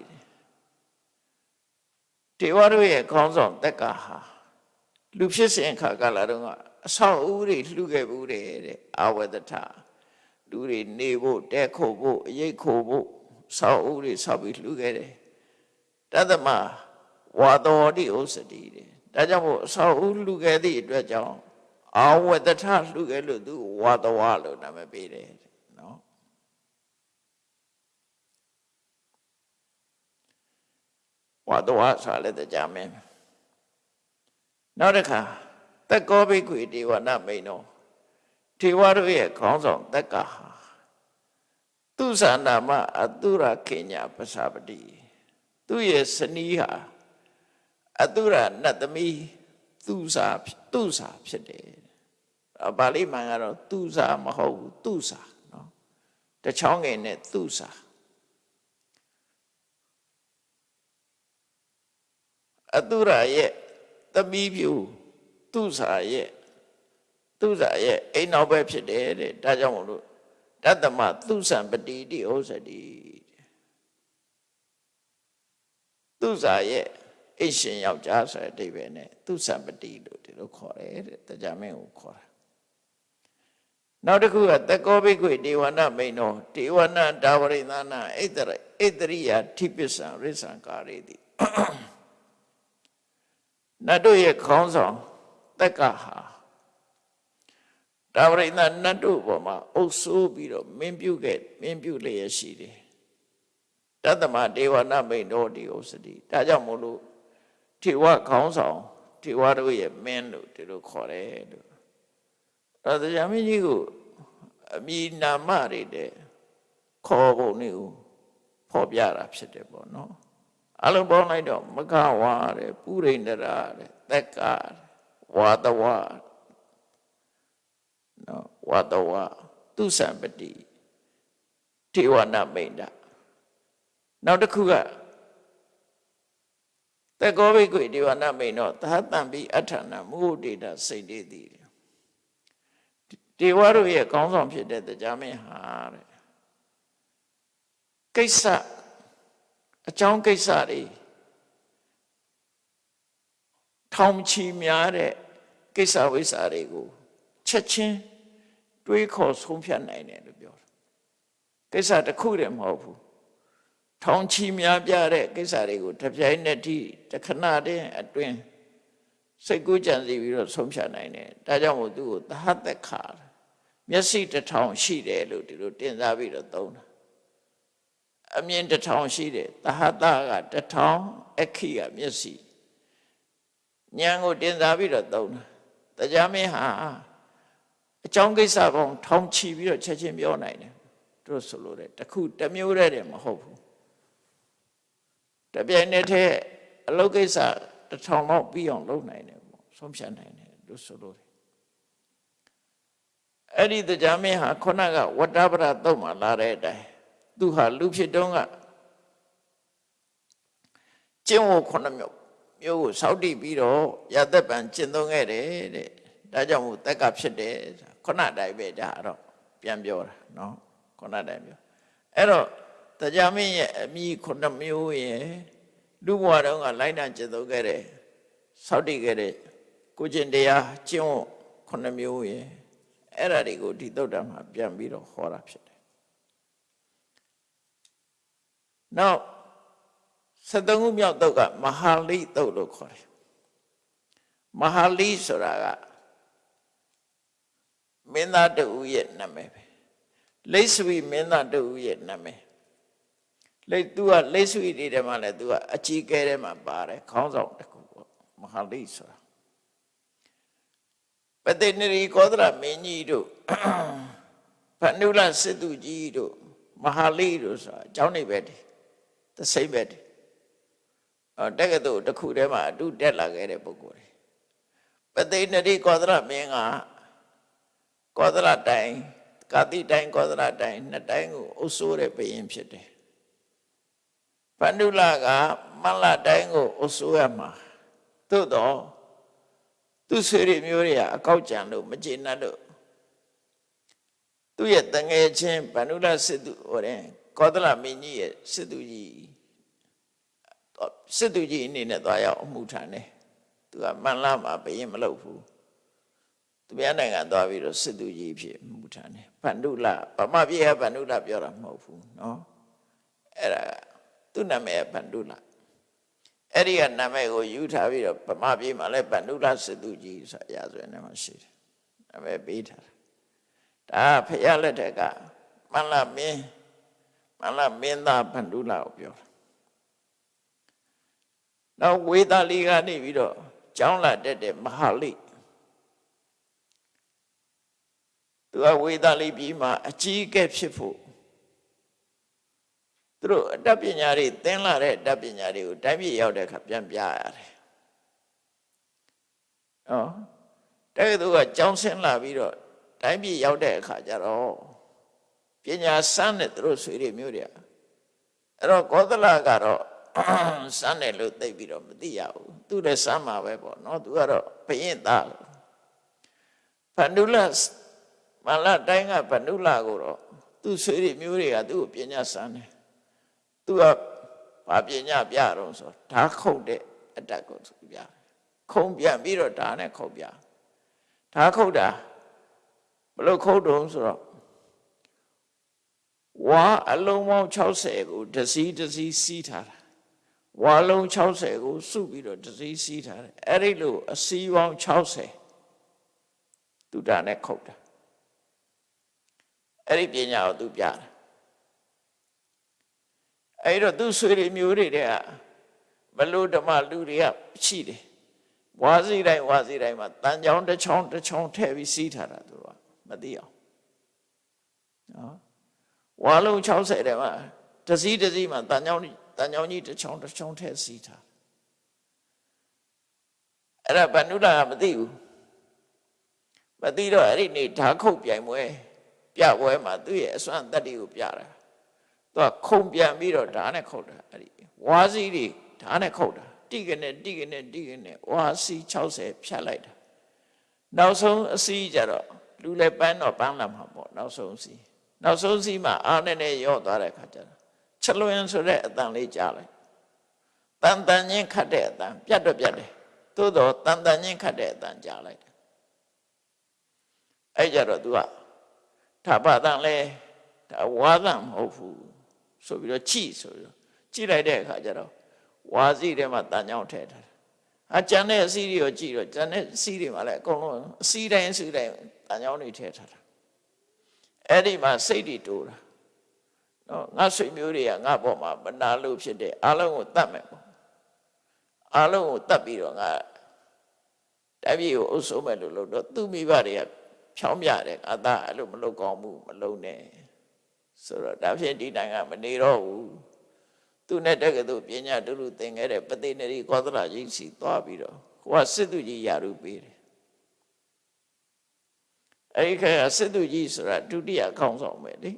ဒေဝတို့ရဲ့ခေါင်းဆောင်တက်ကဟာလူဖြစ်စဉ်ခါကလာတော့ကအဆောက်အဦတွေလှူခဲ့ဘူးတဲ့အာဝတ္တထလူတွေနေဖို့တဲခိုဖို့အရေးခိုဖို့ဆောက်အဦတွေဆောက်ပြီးလှူခဲ့တယ်တသမဝါတော်တိဥစ္စတိတဲ့ဒါကြောင့်မို့အဆောက်အဦလှူခဲ့သည့်အတွက်ကြောင့်အာဝတ္တထလှူခဲ့လို့သူဝါတော်လို့နာမည်ပေးတယ်နော် ဝါတော်ဆိုလည်းတရားမင်းနောက်တစ်ခါတက်ကောဘိကွေဒေဝနာမိန်တော်ထေဝတို့ရဲ့ခေါင်းဆောင်တက်ကဟာသူဇာနာမအတုရခေညာပစာပတိသူရဲ့စနီးဟာအတုရနတ်သမီးသူစာသူစာဖြစ်တယ်အပါဠိမှန်ကတော့သူစာမဟုတ်ဘူးသူစာနော်တချောင်းငယ်နဲ့သူစာ အတုရရဲ့သမီးပြူသူစာရဲ့သူစာရဲ့အိမ်နောက်ပဲဖြစ်တယ်တဲ့ဒါကြောင့်မလို့တတ္တမသူစံပတိတိဩဇတိသူစာရဲ့အိရှင်ယောက်ျားဆိုတဲ့အဓိပ္ပာယ်နဲ့သူစံပတိလို့ဒီလိုခေါ်တယ်တဲ့တရားမင်းကိုခေါ်တာနောက်တစ်ခုကတကောဘိကွေဒေဝနာမိန်တော်ဒေဝနာဒါဝရိသနာဣတရဣတရိယာထိပစ္ဆံရိစ္ဆံကာရေတိ နတ်တို့ရဲ့ခေါင်းဆောင်တက်ကဟာဒါဝရိသနတ်တို့ပေါ်မှာအုပ်ဆိုးပြီးတော့မင်းပြုခဲ့မင်းပြုလျက်ရှိတယ်တတ္တမဒေဝနာမိန်တော်ဒီဥစ္စတိဒါကြောင့်မို့လို့ထေဝခေါင်းဆောင်ထေဝတို့ရဲ့မင်းလို့ဒီလိုခေါ်တယ်လို့အဲဒါကြာမင်းကြီးကိုအမိနာမတွေတဲ့ခေါ်ပုံနေကိုဖော်ပြတာဖြစ်တယ်ပေါ့နော် အလုံးပေါင်းလိုက်တော့မကဝါတဲ့ပုရိန္ဒရာတဲ့သက်ကဝါတဝနော်ဝါတဝသူစံပတိထေဝနာမိန်တာနောက်တစ်ခုကတကောဘိကွေဒေဝနာမိန်တော့သာတံပိအထာဏမုဒိတာစိတ်တည်သည်ဒေဝတို့ရဲ့ကောင်းဆောင်ဖြစ်တဲ့တရားမင်းဟာတဲ့ကိစ္စ အကြောင်းကိစ္စတွေထောင်ချီများတဲ့ကိစ္စဝိစ္စတွေကိုချက်ချင်းတွေးခေါ်ဆုံးဖြတ်နိုင်တယ်လို့ပြောတာကိစ္စတစ်ခုတည်းမဟုတ်ဘူးထောင်ချီများပြတဲ့ကိစ္စတွေကိုတပြိုင်နက်တည်းတခဏတည်းအတွင်းစိတ်ကူးကြံစီပြီးတော့ဆုံးဖြတ်နိုင်တယ်ဒါကြောင့်မို့သူ့ကိုသဟသက်ခါမျက်စိတစ်ထောင်ရှိတယ်လို့ဒီလိုတင်စားပြီးတော့သုံးတာ အမြင်တစ်ထောင်ရှိတယ်သဟတကတစ်ထောင်အခီကမျက်စိဉာဏ်ကိုတင်စားပြီးတော့သုံးတာတရားမင်းဟာအကြောင်းကိစ္စပေါင်းထောင်ချီပြီးတော့ချက်ချင်းပြောနိုင်တယ်တို့ဆိုလို့တဲ့တခုတစ်မျိုးတည်းတယ်မဟုတ်ဘူးတပြိုင်နက်တည်းအလုပ်ကိစ္စတစ်ထောင်လောက်ပြီးအောင်လုပ်နိုင်တယ်ပေါ့ဆုံးဖြတ်နိုင်တယ်လို့ဆိုလို့အဲ့ဒီတရားမင်းဟာခုနကဝတ္တပရတုတ်မှလာတဲ့အတိုင်း သူဟာလူဖြစ်တုန်းကကျင့်ဝတ်ခုနှစ်မျိုးမျိုးကိုစောက်တည်ပြီးတော့ရသက်ပံကျင့်သုံးခဲ့တယ်တဲ့ဒါကြောင့်မို့တက်ကဖြစ်တယ်ခုနတိုင်းပဲဒါတော့ပြန်ပြောတာနော်ခုနတိုင်းပြောအဲ့တော့တရားမင်းရဲ့အမိခုနှစ်မျိုးရဲ့လူဘဝတုန်းကလိုက်နာကျင့်သုံးခဲ့တဲ့စောက်တည်ခဲ့တဲ့ကိုကျင့်တရားကျင့်ဝတ်ခုနှစ်မျိုးရဲ့အဲ့ဒါတွေကိုဒီသုတ်တံမှာပြန်ပြီးတော့ဟောတာဖြစ်တယ် နောက်73ခုမြောက်သုတ်ကမဟာလိသုတ်လို့ခေါ်တယ်မဟာလိဆိုတာကမင်းသားတူရဲ့နာမည်ပဲလိတ်ဆွေမင်းသားတူရဲ့နာမည်လိတ်သူကလိတ်ဆွေတွေထဲမှာလည်းသူကအကြီးကဲထဲမှာပါတယ်ခေါင်းဆောင်တစ်ခုပေါ့မဟာလိဆိုတာပတိနရီကောသရမင်းကြီးတို့ဖဏုလစစ်သူကြီးတို့မဟာလိတို့ဆိုတာအကြောင်းနေပဲတည်း သစိမ့်ပဲတည်းအော်တက္ကသိုလ်တစ်ခုထဲမှာအတူတက်လာခဲ့တဲ့ပုဂ္ဂိုလ်တွေပတိနရီကောသရမင်းကကောသလတိုင်ကာတိတိုင်ကောသလတိုင်နှစ်တိုင်းကိုအုပ်စိုးတဲ့ဘုရင်ဖြစ်တယ်ပန္ဒုလကမလတိုင်းကိုအုပ်စိုးရမှာသို့တော့သူဆွေတွေမျိုးတွေကအကောက်ကြံလို့မကျေနပ်လို့သူ့ရဲ့တငယ်ချင်းဗန္ဓုလစစ်သူဟိုတဲ့ ကောသလမင်းကြီးရဲ့စစ်သူကြီးစစ်သူကြီးအနေနဲ့သွားရောက်အမှုထမ်းတယ်သူကမန်လာမှာဘယင်မလုပ်ဘူးသူများနိုင်ငံသွားပြီးတော့စစ်သူကြီးဖြစ်မှုထမ်းတယ်ဗန္ဓုလဗမာပြည်ကဗန္ဓုလပြောတာမဟုတ်ဘူးเนาะအဲ့ဒါသူ့နာမည်ကဗန္ဓုလအဲ့ဒီကနာမည်ကိုယူထားပြီးတော့ဗမာပြည်မှာလည်းဗန္ဓုလစစ်သူကြီးဆိုအရာဆိုရင်လည်းရှိတယ်နာမည်ပေးထားတာဒါဖရလက်ထက်ကမန္လမင်း မန္လမင်းသားဗန္ဓုလကိုပြောတာနောက်ဝေသာလီကနေပြီးတော့ကျောင်းလာတက်တဲ့မဟာလိသူကဝေသာလီပြည်မှာအကြီးအကဲဖြစ်ဖို့သူတို့အတတ်ပညာတွေသင်လာတဲ့အတတ်ပညာတွေကိုတိုင်းပြည်ရောက်တဲ့အခါပြန်ပြရတယ်။နော်တကယ်သူကကျောင်းဆင်းလာပြီးတော့တိုင်းပြည်ရောက်တဲ့အခါကျတော့ ပညာစမ်းတဲ့သူတို့ဆွေတွေမျိုးတွေအဲ့တော့ကောသလကတော့စမ်းတယ်လို့သိပြီးတော့မသိရဘူးသူလည်းစမ်းမှာပဲပေါ့နော်သူကတော့ဘယင်သားဖန္ဒုလမလာတိုင်းကဖန္ဒုလကိုတော့သူဆွေတွေမျိုးတွေကသူ့ကိုပညာစမ်းတယ်သူကဘာပညာပြတော့ဆိုဓာခုတ်တဲ့အတက်ကိုသူပြခုံပြန်ပြီးတော့ဓာနဲ့ခုတ်ပြဓာခုတ်တာဘလို့ခုတ်တုံးဆိုတော့ ဝါအလုံးပေါင်း60ကိုတစည်းတစည်းစီးထားတာဝါလုံး60ကိုစုပြီးတော့တစည်းစီးထားတယ်အဲ့ဒီလိုအစည်းပေါင်း60သူတာနဲ့ခုတ်တာအဲ့ဒီပညာကိုသူပြတာအဲ့တော့သူဆွေတွေမျိုးတွေတဲ့ကမလို့ဓမ္မလူတွေကရှိတယ်ဝါစီတိုင်းဝါစီတိုင်းမှာတန်ချောင်းတစ်ချောင်းတစ်ချောင်းထည့်ပြီးစီးထားတာသူကမသိအောင်နော် ဝါလုံး60တဲ့မှာတစည်းတစည်းမှာတန်ချောင်းတန်ချောင်းကြီးတစ်ချောင်းတစ်ချောင်းထည့်စီးထားအဲ့ဒါဗန္ဓုလာကမသိဘူးမသိတော့အဲ့ဒီနေ့ဓာခုတ်ပြိုင်ပွဲပြပွဲမှာသူ့ရဲ့အစွမ်းတက်တွေကိုပြတာသူကခုံပြန်ပြီးတော့ဓာနဲ့ခုတ်တာအဲ့ဒီဝါစီတွေဓာနဲ့ခုတ်တာတိကနေတိကနေတိကနေဝါစီ60ဖြတ်လိုက်တာနောက်ဆုံးအစီးကြတော့လူလည်းပန်းတော့ပန်းလာမှာပေါ့နောက်ဆုံးစီး နောက်ဆုံးစီးမှာအားနဲ့နဲ့ရော့သွားတဲ့ခါကျတော့ချက်လွင်ဆိုတဲ့အတန်လေးကြားလိုက်တန်တန်ချင်းခတ်တဲ့အတန်ပြတ်တော့ပြတ်တယ်သို့တော့တန်တန်ချင်းခတ်တဲ့အတန်ကြားလိုက်တယ်အဲ့ကြတော့ तू ကထာပတန်လဲဒါဝါသမဟုတ်ဘူးဆိုပြီးတော့ကြည့်ဆိုပြီးတော့ကြည့်လိုက်တဲ့အခါကျတော့ဝါစီထဲမှာတန်ကြောင်ထည့်ထားတယ်အကျန်တဲ့အစီတွေကိုကြည့်တော့ကျန်တဲ့အစီတွေမှာလည်းအကုန်လုံးအစီတိုင်းအစီတိုင်းတန်ကြောင်တွေထည့်ထားတာ အဲ့ဒီမှာစိတ်တွေတိုးတာနော်ငါဆွေမျိုးတွေကငါပေါ်မှာမနာလို့ဖြစ်တဲ့အားလုံးကိုတတ်မယ်ပေါ့အားလုံးကိုတတ်ပြီးတော့ငါတပည့်ကိုအုပ်စိုးမယ်လို့လို့တော့သူ့မိဘတွေကဖြောင်းပြတယ်အသားအဲ့လိုမလုပ်ကောင်းဘူးမလုပ်နဲ့ဆိုတော့ဒါဖြင့်ဒီနိုင်ငံမနေတော့ဘူးသူနဲ့တက္ကသိုလ်ပညာတူတူသင်ခဲ့တဲ့ပသိနေရီကောသလကြီးစီသွားပြီးတော့ဟိုကစစ်သူကြီးယာရုပေးတယ် အဲ့ဒီခါစစ်သူကြီးဆိုတာဒုတိယခေါင်းဆောင်ပဲလေ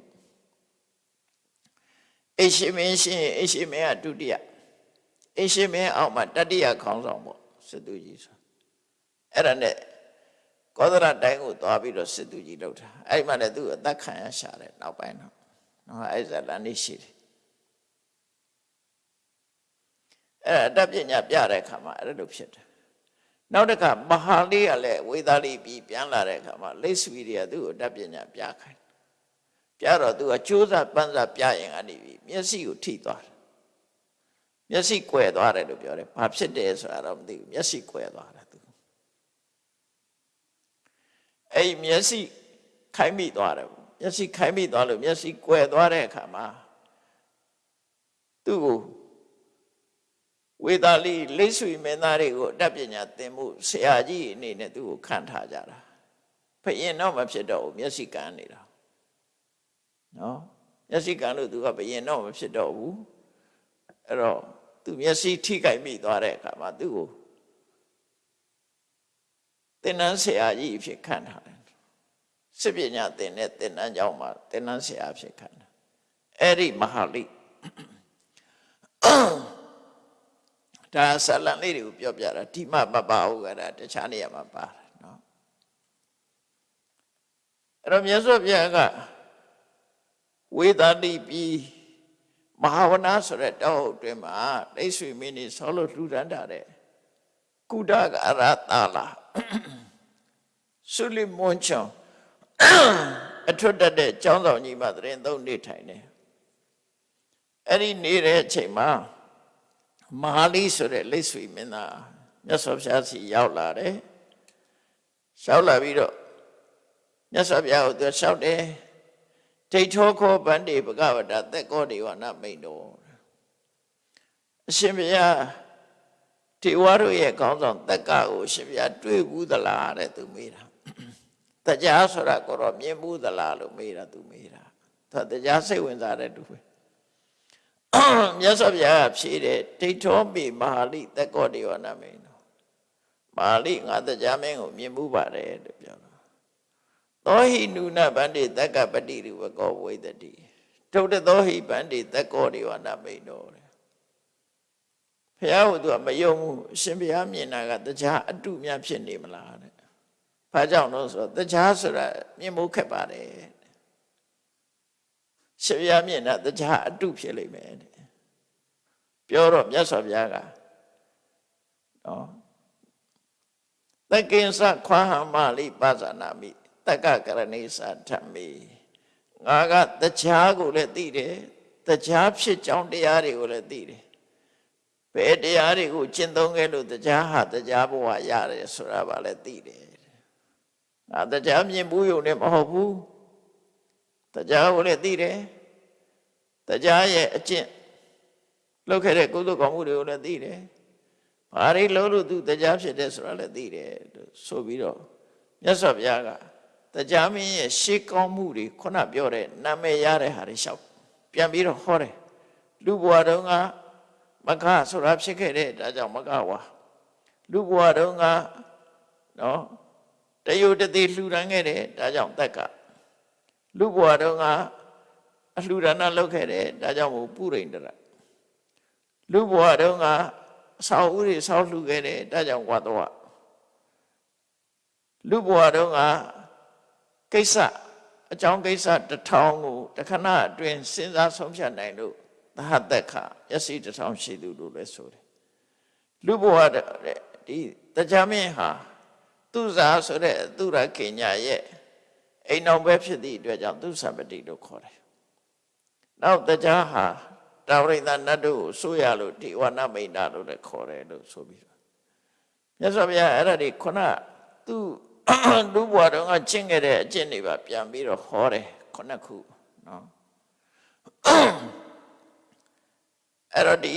အရှင်မင်းရှင်အရှင်မင်းကဒုတိယအရှင်မင်းအောက်မှာတတိယခေါင်းဆောင်ပေါ့စစ်သူကြီးဆိုအဲ့ဒါနဲ့ကောသရတိုင်းကိုသွားပြီးတော့စစ်သူကြီးလောက်တာအဲ့ဒီမှာလည်းသူအသက်ခံရရှာတယ်နောက်ပိုင်းတော့နော်အဲ့ဇာလန်နေရှိတယ်အဲ့ဒါအတတ်ပညာပြတဲ့အခါမှာအဲ့လိုဖြစ်တယ် နောက်တစ်ခါမဟာလေးကလည်းဝေသာလိပြီးပြန်လာတဲ့အခါမှာလိဆွီတွေကသူ့ကိုအတတ်ပညာပြခိုင်းပြတော့သူကကြိုးစားပန်းစားပြရင်ကနေပြီးမျက်စိကိုထိသွားတယ်မျက်စိကွယ်သွားတယ်လို့ပြောတယ်ဘာဖြစ်တယ်ဆိုတာတော့မသိဘူးမျက်စိကွယ်သွားတယ်သူအဲ့မျက်စိခိုင်းမိသွားတယ်မျက်စိခိုင်းမိသွားလို့မျက်စိကွယ်သွားတဲ့အခါမှာသူ့ကို ဝေသာလိလိဆွေမင်းသားတွေကိုအတတ်ပညာသင်မှုဆရာကြီးအနေနဲ့သူ့ကိုခံထားကြတာဖရင်တော့မဖြစ်တော့ဘူးမျက်စိကန်းနေတာနော်မျက်စိကန်းလို့သူကဘယင်တော့မဖြစ်တော့ဘူးအဲ့တော့သူမျက်စိထိခိုက်မိသွားတဲ့အခါမှာသူ့ကိုသင်္นานဆရာကြီးဖြစ်ခံထားတယ်စစ်ပညာသင်တဲ့သင်္นานကျောင်းမှာသင်္นานဆရာဖြစ်ခံတာအဲ့ဒီမဟာလိ ဒါဆလံလေးတွေကိုပြောပြတာဒီမှမပါဘူးကဒါတခြားနေရာမှာပါတယ်နော်အဲ့တော့မြတ်စွာဘုရားကဝေဒတိပြီးမဟာဝနာဆိုတဲ့တောဟုတ်တွင်မှာဒိတ်ဆွေမင်းနေဆောလို့လှူဒန်းတာတဲ့ကုဒကရတာလာဆုလိမွန်ချောင်းအထွတ်တက်တဲ့ကျောင်းဆောင်ကြီးမှာတရင်သုံးနေထိုင်တယ်အဲ့ဒီနေတဲ့အချိန်မှာ မဟာလိဆိုတဲ့လိတ်ဆွေမင်းသားမြတ်စွာဘုရားစီရောက်လာတယ်ရောက်လာပြီးတော့မြတ်စွာဘုရားကိုသူလျှောက်တယ်ဒိဋ္ဌောခောဗန္တိဘဂဝတာသက်ကောဒေဝနာမိန်တော်အရှင်ဘုရားဒီဝါတို့ရဲ့ခေါင်းဆောင်တက်ကကိုအရှင်ဘုရားတွေ့ဘူးသလားတဲ့သူမေးတာတရားဆိုတာကိုတော့မြင်ဘူးသလားလို့မေးတာသူမေးတာသူတရားစိတ်ဝင်စားတဲ့သူပဲ မြတ်စွာဘုရားကဖြေတယ်ဒိဋ္ဌောမိမဟာလိသက်ကောဒေဝနာမိန်တော်မဟာလိငါတရားမင်းကိုမြင်ဘူးပါတယ်လို့ပြောတာသောဟိနုနဗန္တိတက္ကပတိရုဝကောဝိသတိထုတ်တဲ့သောဟိဗန္တိသက်ကောဒေဝနာမိန်တော်တဲ့ဘုရားကသူကမယုံဘူးအရှင်ဘုရားမြင်တာကတရားအတုများဖြစ်နေမလားတဲ့ဘာကြောင့်လို့ဆိုတော့တရားဆိုတာမြင်မှုခက်ပါတယ် ရှင်ဘုရားမြင်တာတရားအတုဖြစ်လိမ့်မယ်တဲ့ပြောတော့မြတ်စွာဘုရားကနော်တက္ကိဉ္စခွာဟမလိပါဇာနာမိတက္ကကရဏိသာဓမ္မေငါကတရားကိုလည်းသိတယ်တရားဖြစ်ကြောင်းတရားတွေကိုလည်းသိတယ်ဘယ်တရားတွေကိုကျင့်သုံးခဲ့လို့တရားဟာတရားဘဝရတယ်ဆိုတာပါလည်းသိတယ်ငါတရားမြင်ဘူးယုံနဲ့မဟုတ်ဘူး တရားကိုလည်းသိတယ်တရားရဲ့အကျင့်လုပ်ခဲ့တဲ့ကုသိုလ်ကောင်းမှုတွေကိုလည်းသိတယ်ဘာတွေလုံးလို့သူတရားဖြစ်တယ်ဆိုတာလည်းသိတယ်လို့ဆိုပြီးတော့မြတ်စွာဘုရားကတရားမင်းရဲ့ရှေးကောင်းမှုတွေခုနပြောတဲ့နာမည်ရတဲ့ဟာတွေလျှောက်ပြန်ပြီးတော့ဟောတယ်လူဘဝတုန်းကမခဆိုတာဖြစ်ခဲ့တဲ့ဒါကြောင့်မခဝါလူဘဝတုန်းကနော်တယုတတိလှူဒန်းခဲ့တယ်ဒါကြောင့်တက်က လူဘဝတုန်းကအလှူဒါနလုပ်ခဲ့တယ်ဒါကြောင့်မို့ပုရိန္ဒရလူဘဝတုန်းကအဆောက်အဦတွေဆောက်လှူခဲ့တယ်ဒါကြောင့်ဝါတော့လူဘဝတုန်းကကိစ္စအကြောင်းကိစ္စတစ်ထောင်ကိုတခဏအတွင်းစဉ်းစားဆုံးဖြတ်နိုင်လို့သဟတက်ခရစီတစ်ထောင်ရှိသူလို့လည်းဆိုတယ်လူဘဝဒီတရားမင်းဟာသူဇာဆိုတဲ့သူရခေညာရဲ့ အိမ်အောင်ပဲဖြစ်သည့်အတွက်ကြောင့်သူသပတိလို့ခေါ်တယ်နောက်တရားဟာတာဝရိန္ဒနတ်တို့ကိုဆိုရလို့ဒီဝနမိန်တာလို့လည်းခေါ်တယ်လို့ဆိုပြီးတော့မြတ်စွာဘုရားအဲ့ဒါဒီခုနသူလူဘွားတော့ကကျင့်ခဲ့တဲ့အကျင့်တွေပါပြန်ပြီးတော့ဟောတယ်ခုနှစ်ခုနော်အဲ့တော့ဒီ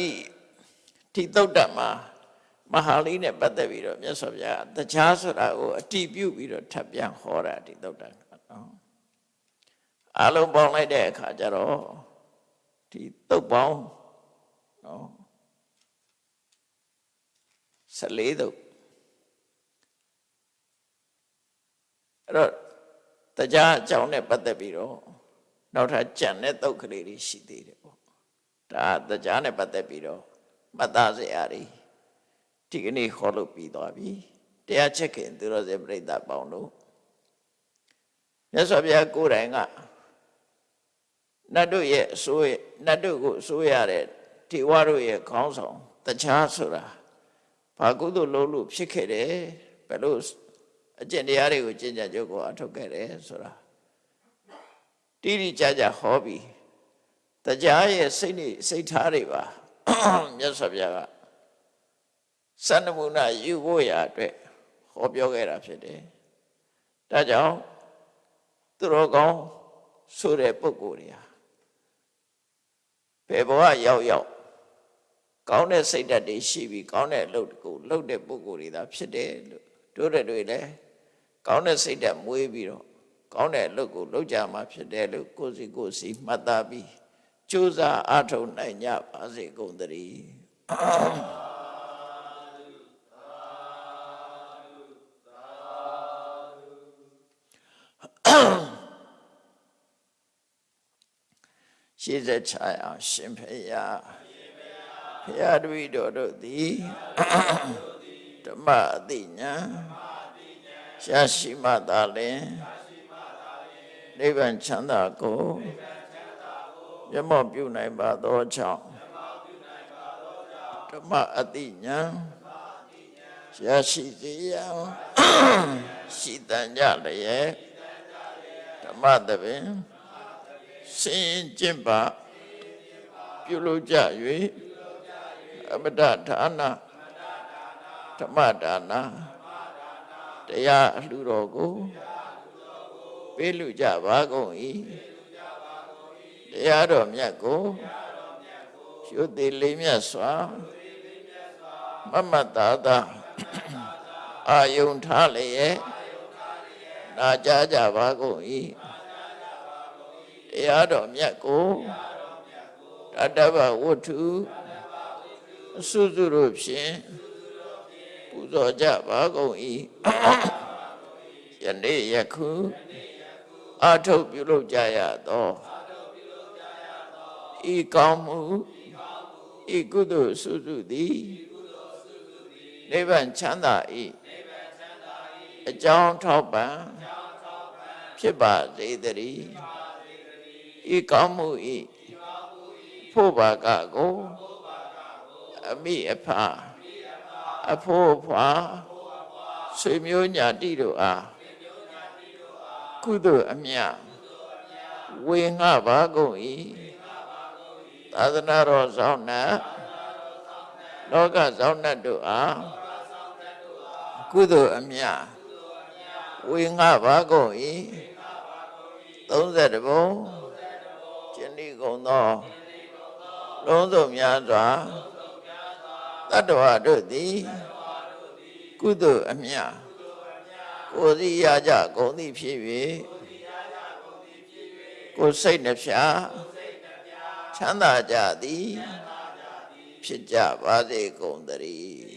ဒီသုတ်တမှာမဟာလိနဲ့ပတ်သက်ပြီးတော့မြတ်စွာဘုရားတရားဆိုတာကိုအတိပြုပြီးတော့ထပ်ပြန်ဟောတာဒီသုတ်တနော် အလုံးပေါင်းလိုက်တဲ့အခါကျတော့ဒီသုတ်ပေါင်းနော်14သုတ်အဲ့တော့တရားအကြောင်းနဲ့ပတ်သက်ပြီးတော့နောက်ထပ်ကြံတဲ့သုတ်ကလေးတွေရှိသေးတယ်ပေါ့ဒါတရားနဲ့ပတ်သက်ပြီးတော့မှတ်သားစရာတွေဒီကနေ့ဟောလို့ပြီးသွားပြီတရားချက်ခင်သူတော်စင်ပြိဿပေါင်းတို့မြတ်စွာဘုရားကိုယ်တိုင်က နတ်တို့ရဲ့အစိုးရနတ်တို့ကိုအစိုးရတဲ့ဒီဝါတို့ရဲ့ခေါင်းဆောင်တခြားဆိုတာဘာကုသိုလ်လုပ်လို့ဖြစ်ခဲ့တယ်ဘယ်လိုအကျင့်တရားတွေကိုကျင့်ကြံကြုတ်ကိုအထုတ်ခဲ့တယ်ဆိုတာတိတိကျကျဟောပြီးတရားရဲ့စိတ်နေစိတ်ထားတွေပါမြတ်စွာဘုရားကစန္ဒမုဏယူဖို့ရာအတွက်ဟောပြောခဲ့တာဖြစ်တယ်ဒါကြောင့်သူတော်ကောင်းဆိုတဲ့ပုဂ္ဂိုလ်တွေဟာ ဘယ်ဘဝရောက်ရောက်ကောင်းတဲ့စိတ်ဓာတ်တွေရှိပြီးကောင်းတဲ့အလုပ်ကိုလုပ်တဲ့ပုဂ္ဂိုလ်တွေသာဖြစ်တယ်လို့တို့တဲ့တွေလည်းကောင်းတဲ့စိတ်ဓာတ်မွေးပြီးတော့ကောင်းတဲ့အလုပ်ကိုလုပ်ကြမှာဖြစ်တယ်လို့ကိုယ်စီကိုယ်စီမှတ်သားပြီးကြိုးစားအားထုတ်နိုင်ကြပါစေကုန်သတည်း ရှေ့ဆက်ချအောင်ရှင်ဖေယဘုရားတပည့်တော်တို့သည်ဓမ္မအတိညာရှားရှိမှသာလင်နိဗ္ဗာန်ချမ်းသာကိုမျက်မှောက်ပြုနိုင်ပါသောကြောင့်ဓမ္မအတိညာရှားရှိစေရန်ရှိတန်ကြလျက်ဓမ္မသဘင် စင်ကျင့်ပါပြုလုပ်ကြ၍အမတဌာနဓမ္မဒါနတရားအလှူတော်ကိုပေးလူကြပါကုန်၏တရားတော်မြတ်ကိုရှုသည်လေးမြတ်စွာမမတ်တာတာအာယုန်ထားလျက်နာကြားကြပါကုန်၏ တရားတော်မြတ်ကိုတတ္တဗဝတ္ထုအစုစုတို့ဖြင့်ပူဇော်ကြပါကုန်၏ယနေ့ယခုအာထုတ်ပြုလုပ်ကြရသောဤကောင်းမှုဤကုသိုလ်စုစုသည်နိဗ္ဗာန်ချမ်းသာ၏အကြောင်းထောက်ပံ့ဖြစ်ပါစေတည်း ဤကောင်းမှုဤဖို့ပါကကိုအမိအဖအဖို့အဖွာဆွေမျိုးညာတိတို့အားကုသိုလ်အမြတ်ဝေငှပါကုန်၏သာသနာတော်ဆောင်နှင့်လောကဆောင်နှင့်တို့အားကုသိုလ်အမြတ်ဝေငှပါကုန်၏30ဘုံ ကျင့်ဤကုန်သောလုံးစုံများစွာတတ္တဝါတို့သည်ကုသိုလ်အမြတ်ကိုယ်စီရကြကုန်သည်ဖြစ်၍ကိုယ်စိတ်နှဖျားချမ်းသာကြသည်ဖြစ်ကြပါစေကုန်သတည်း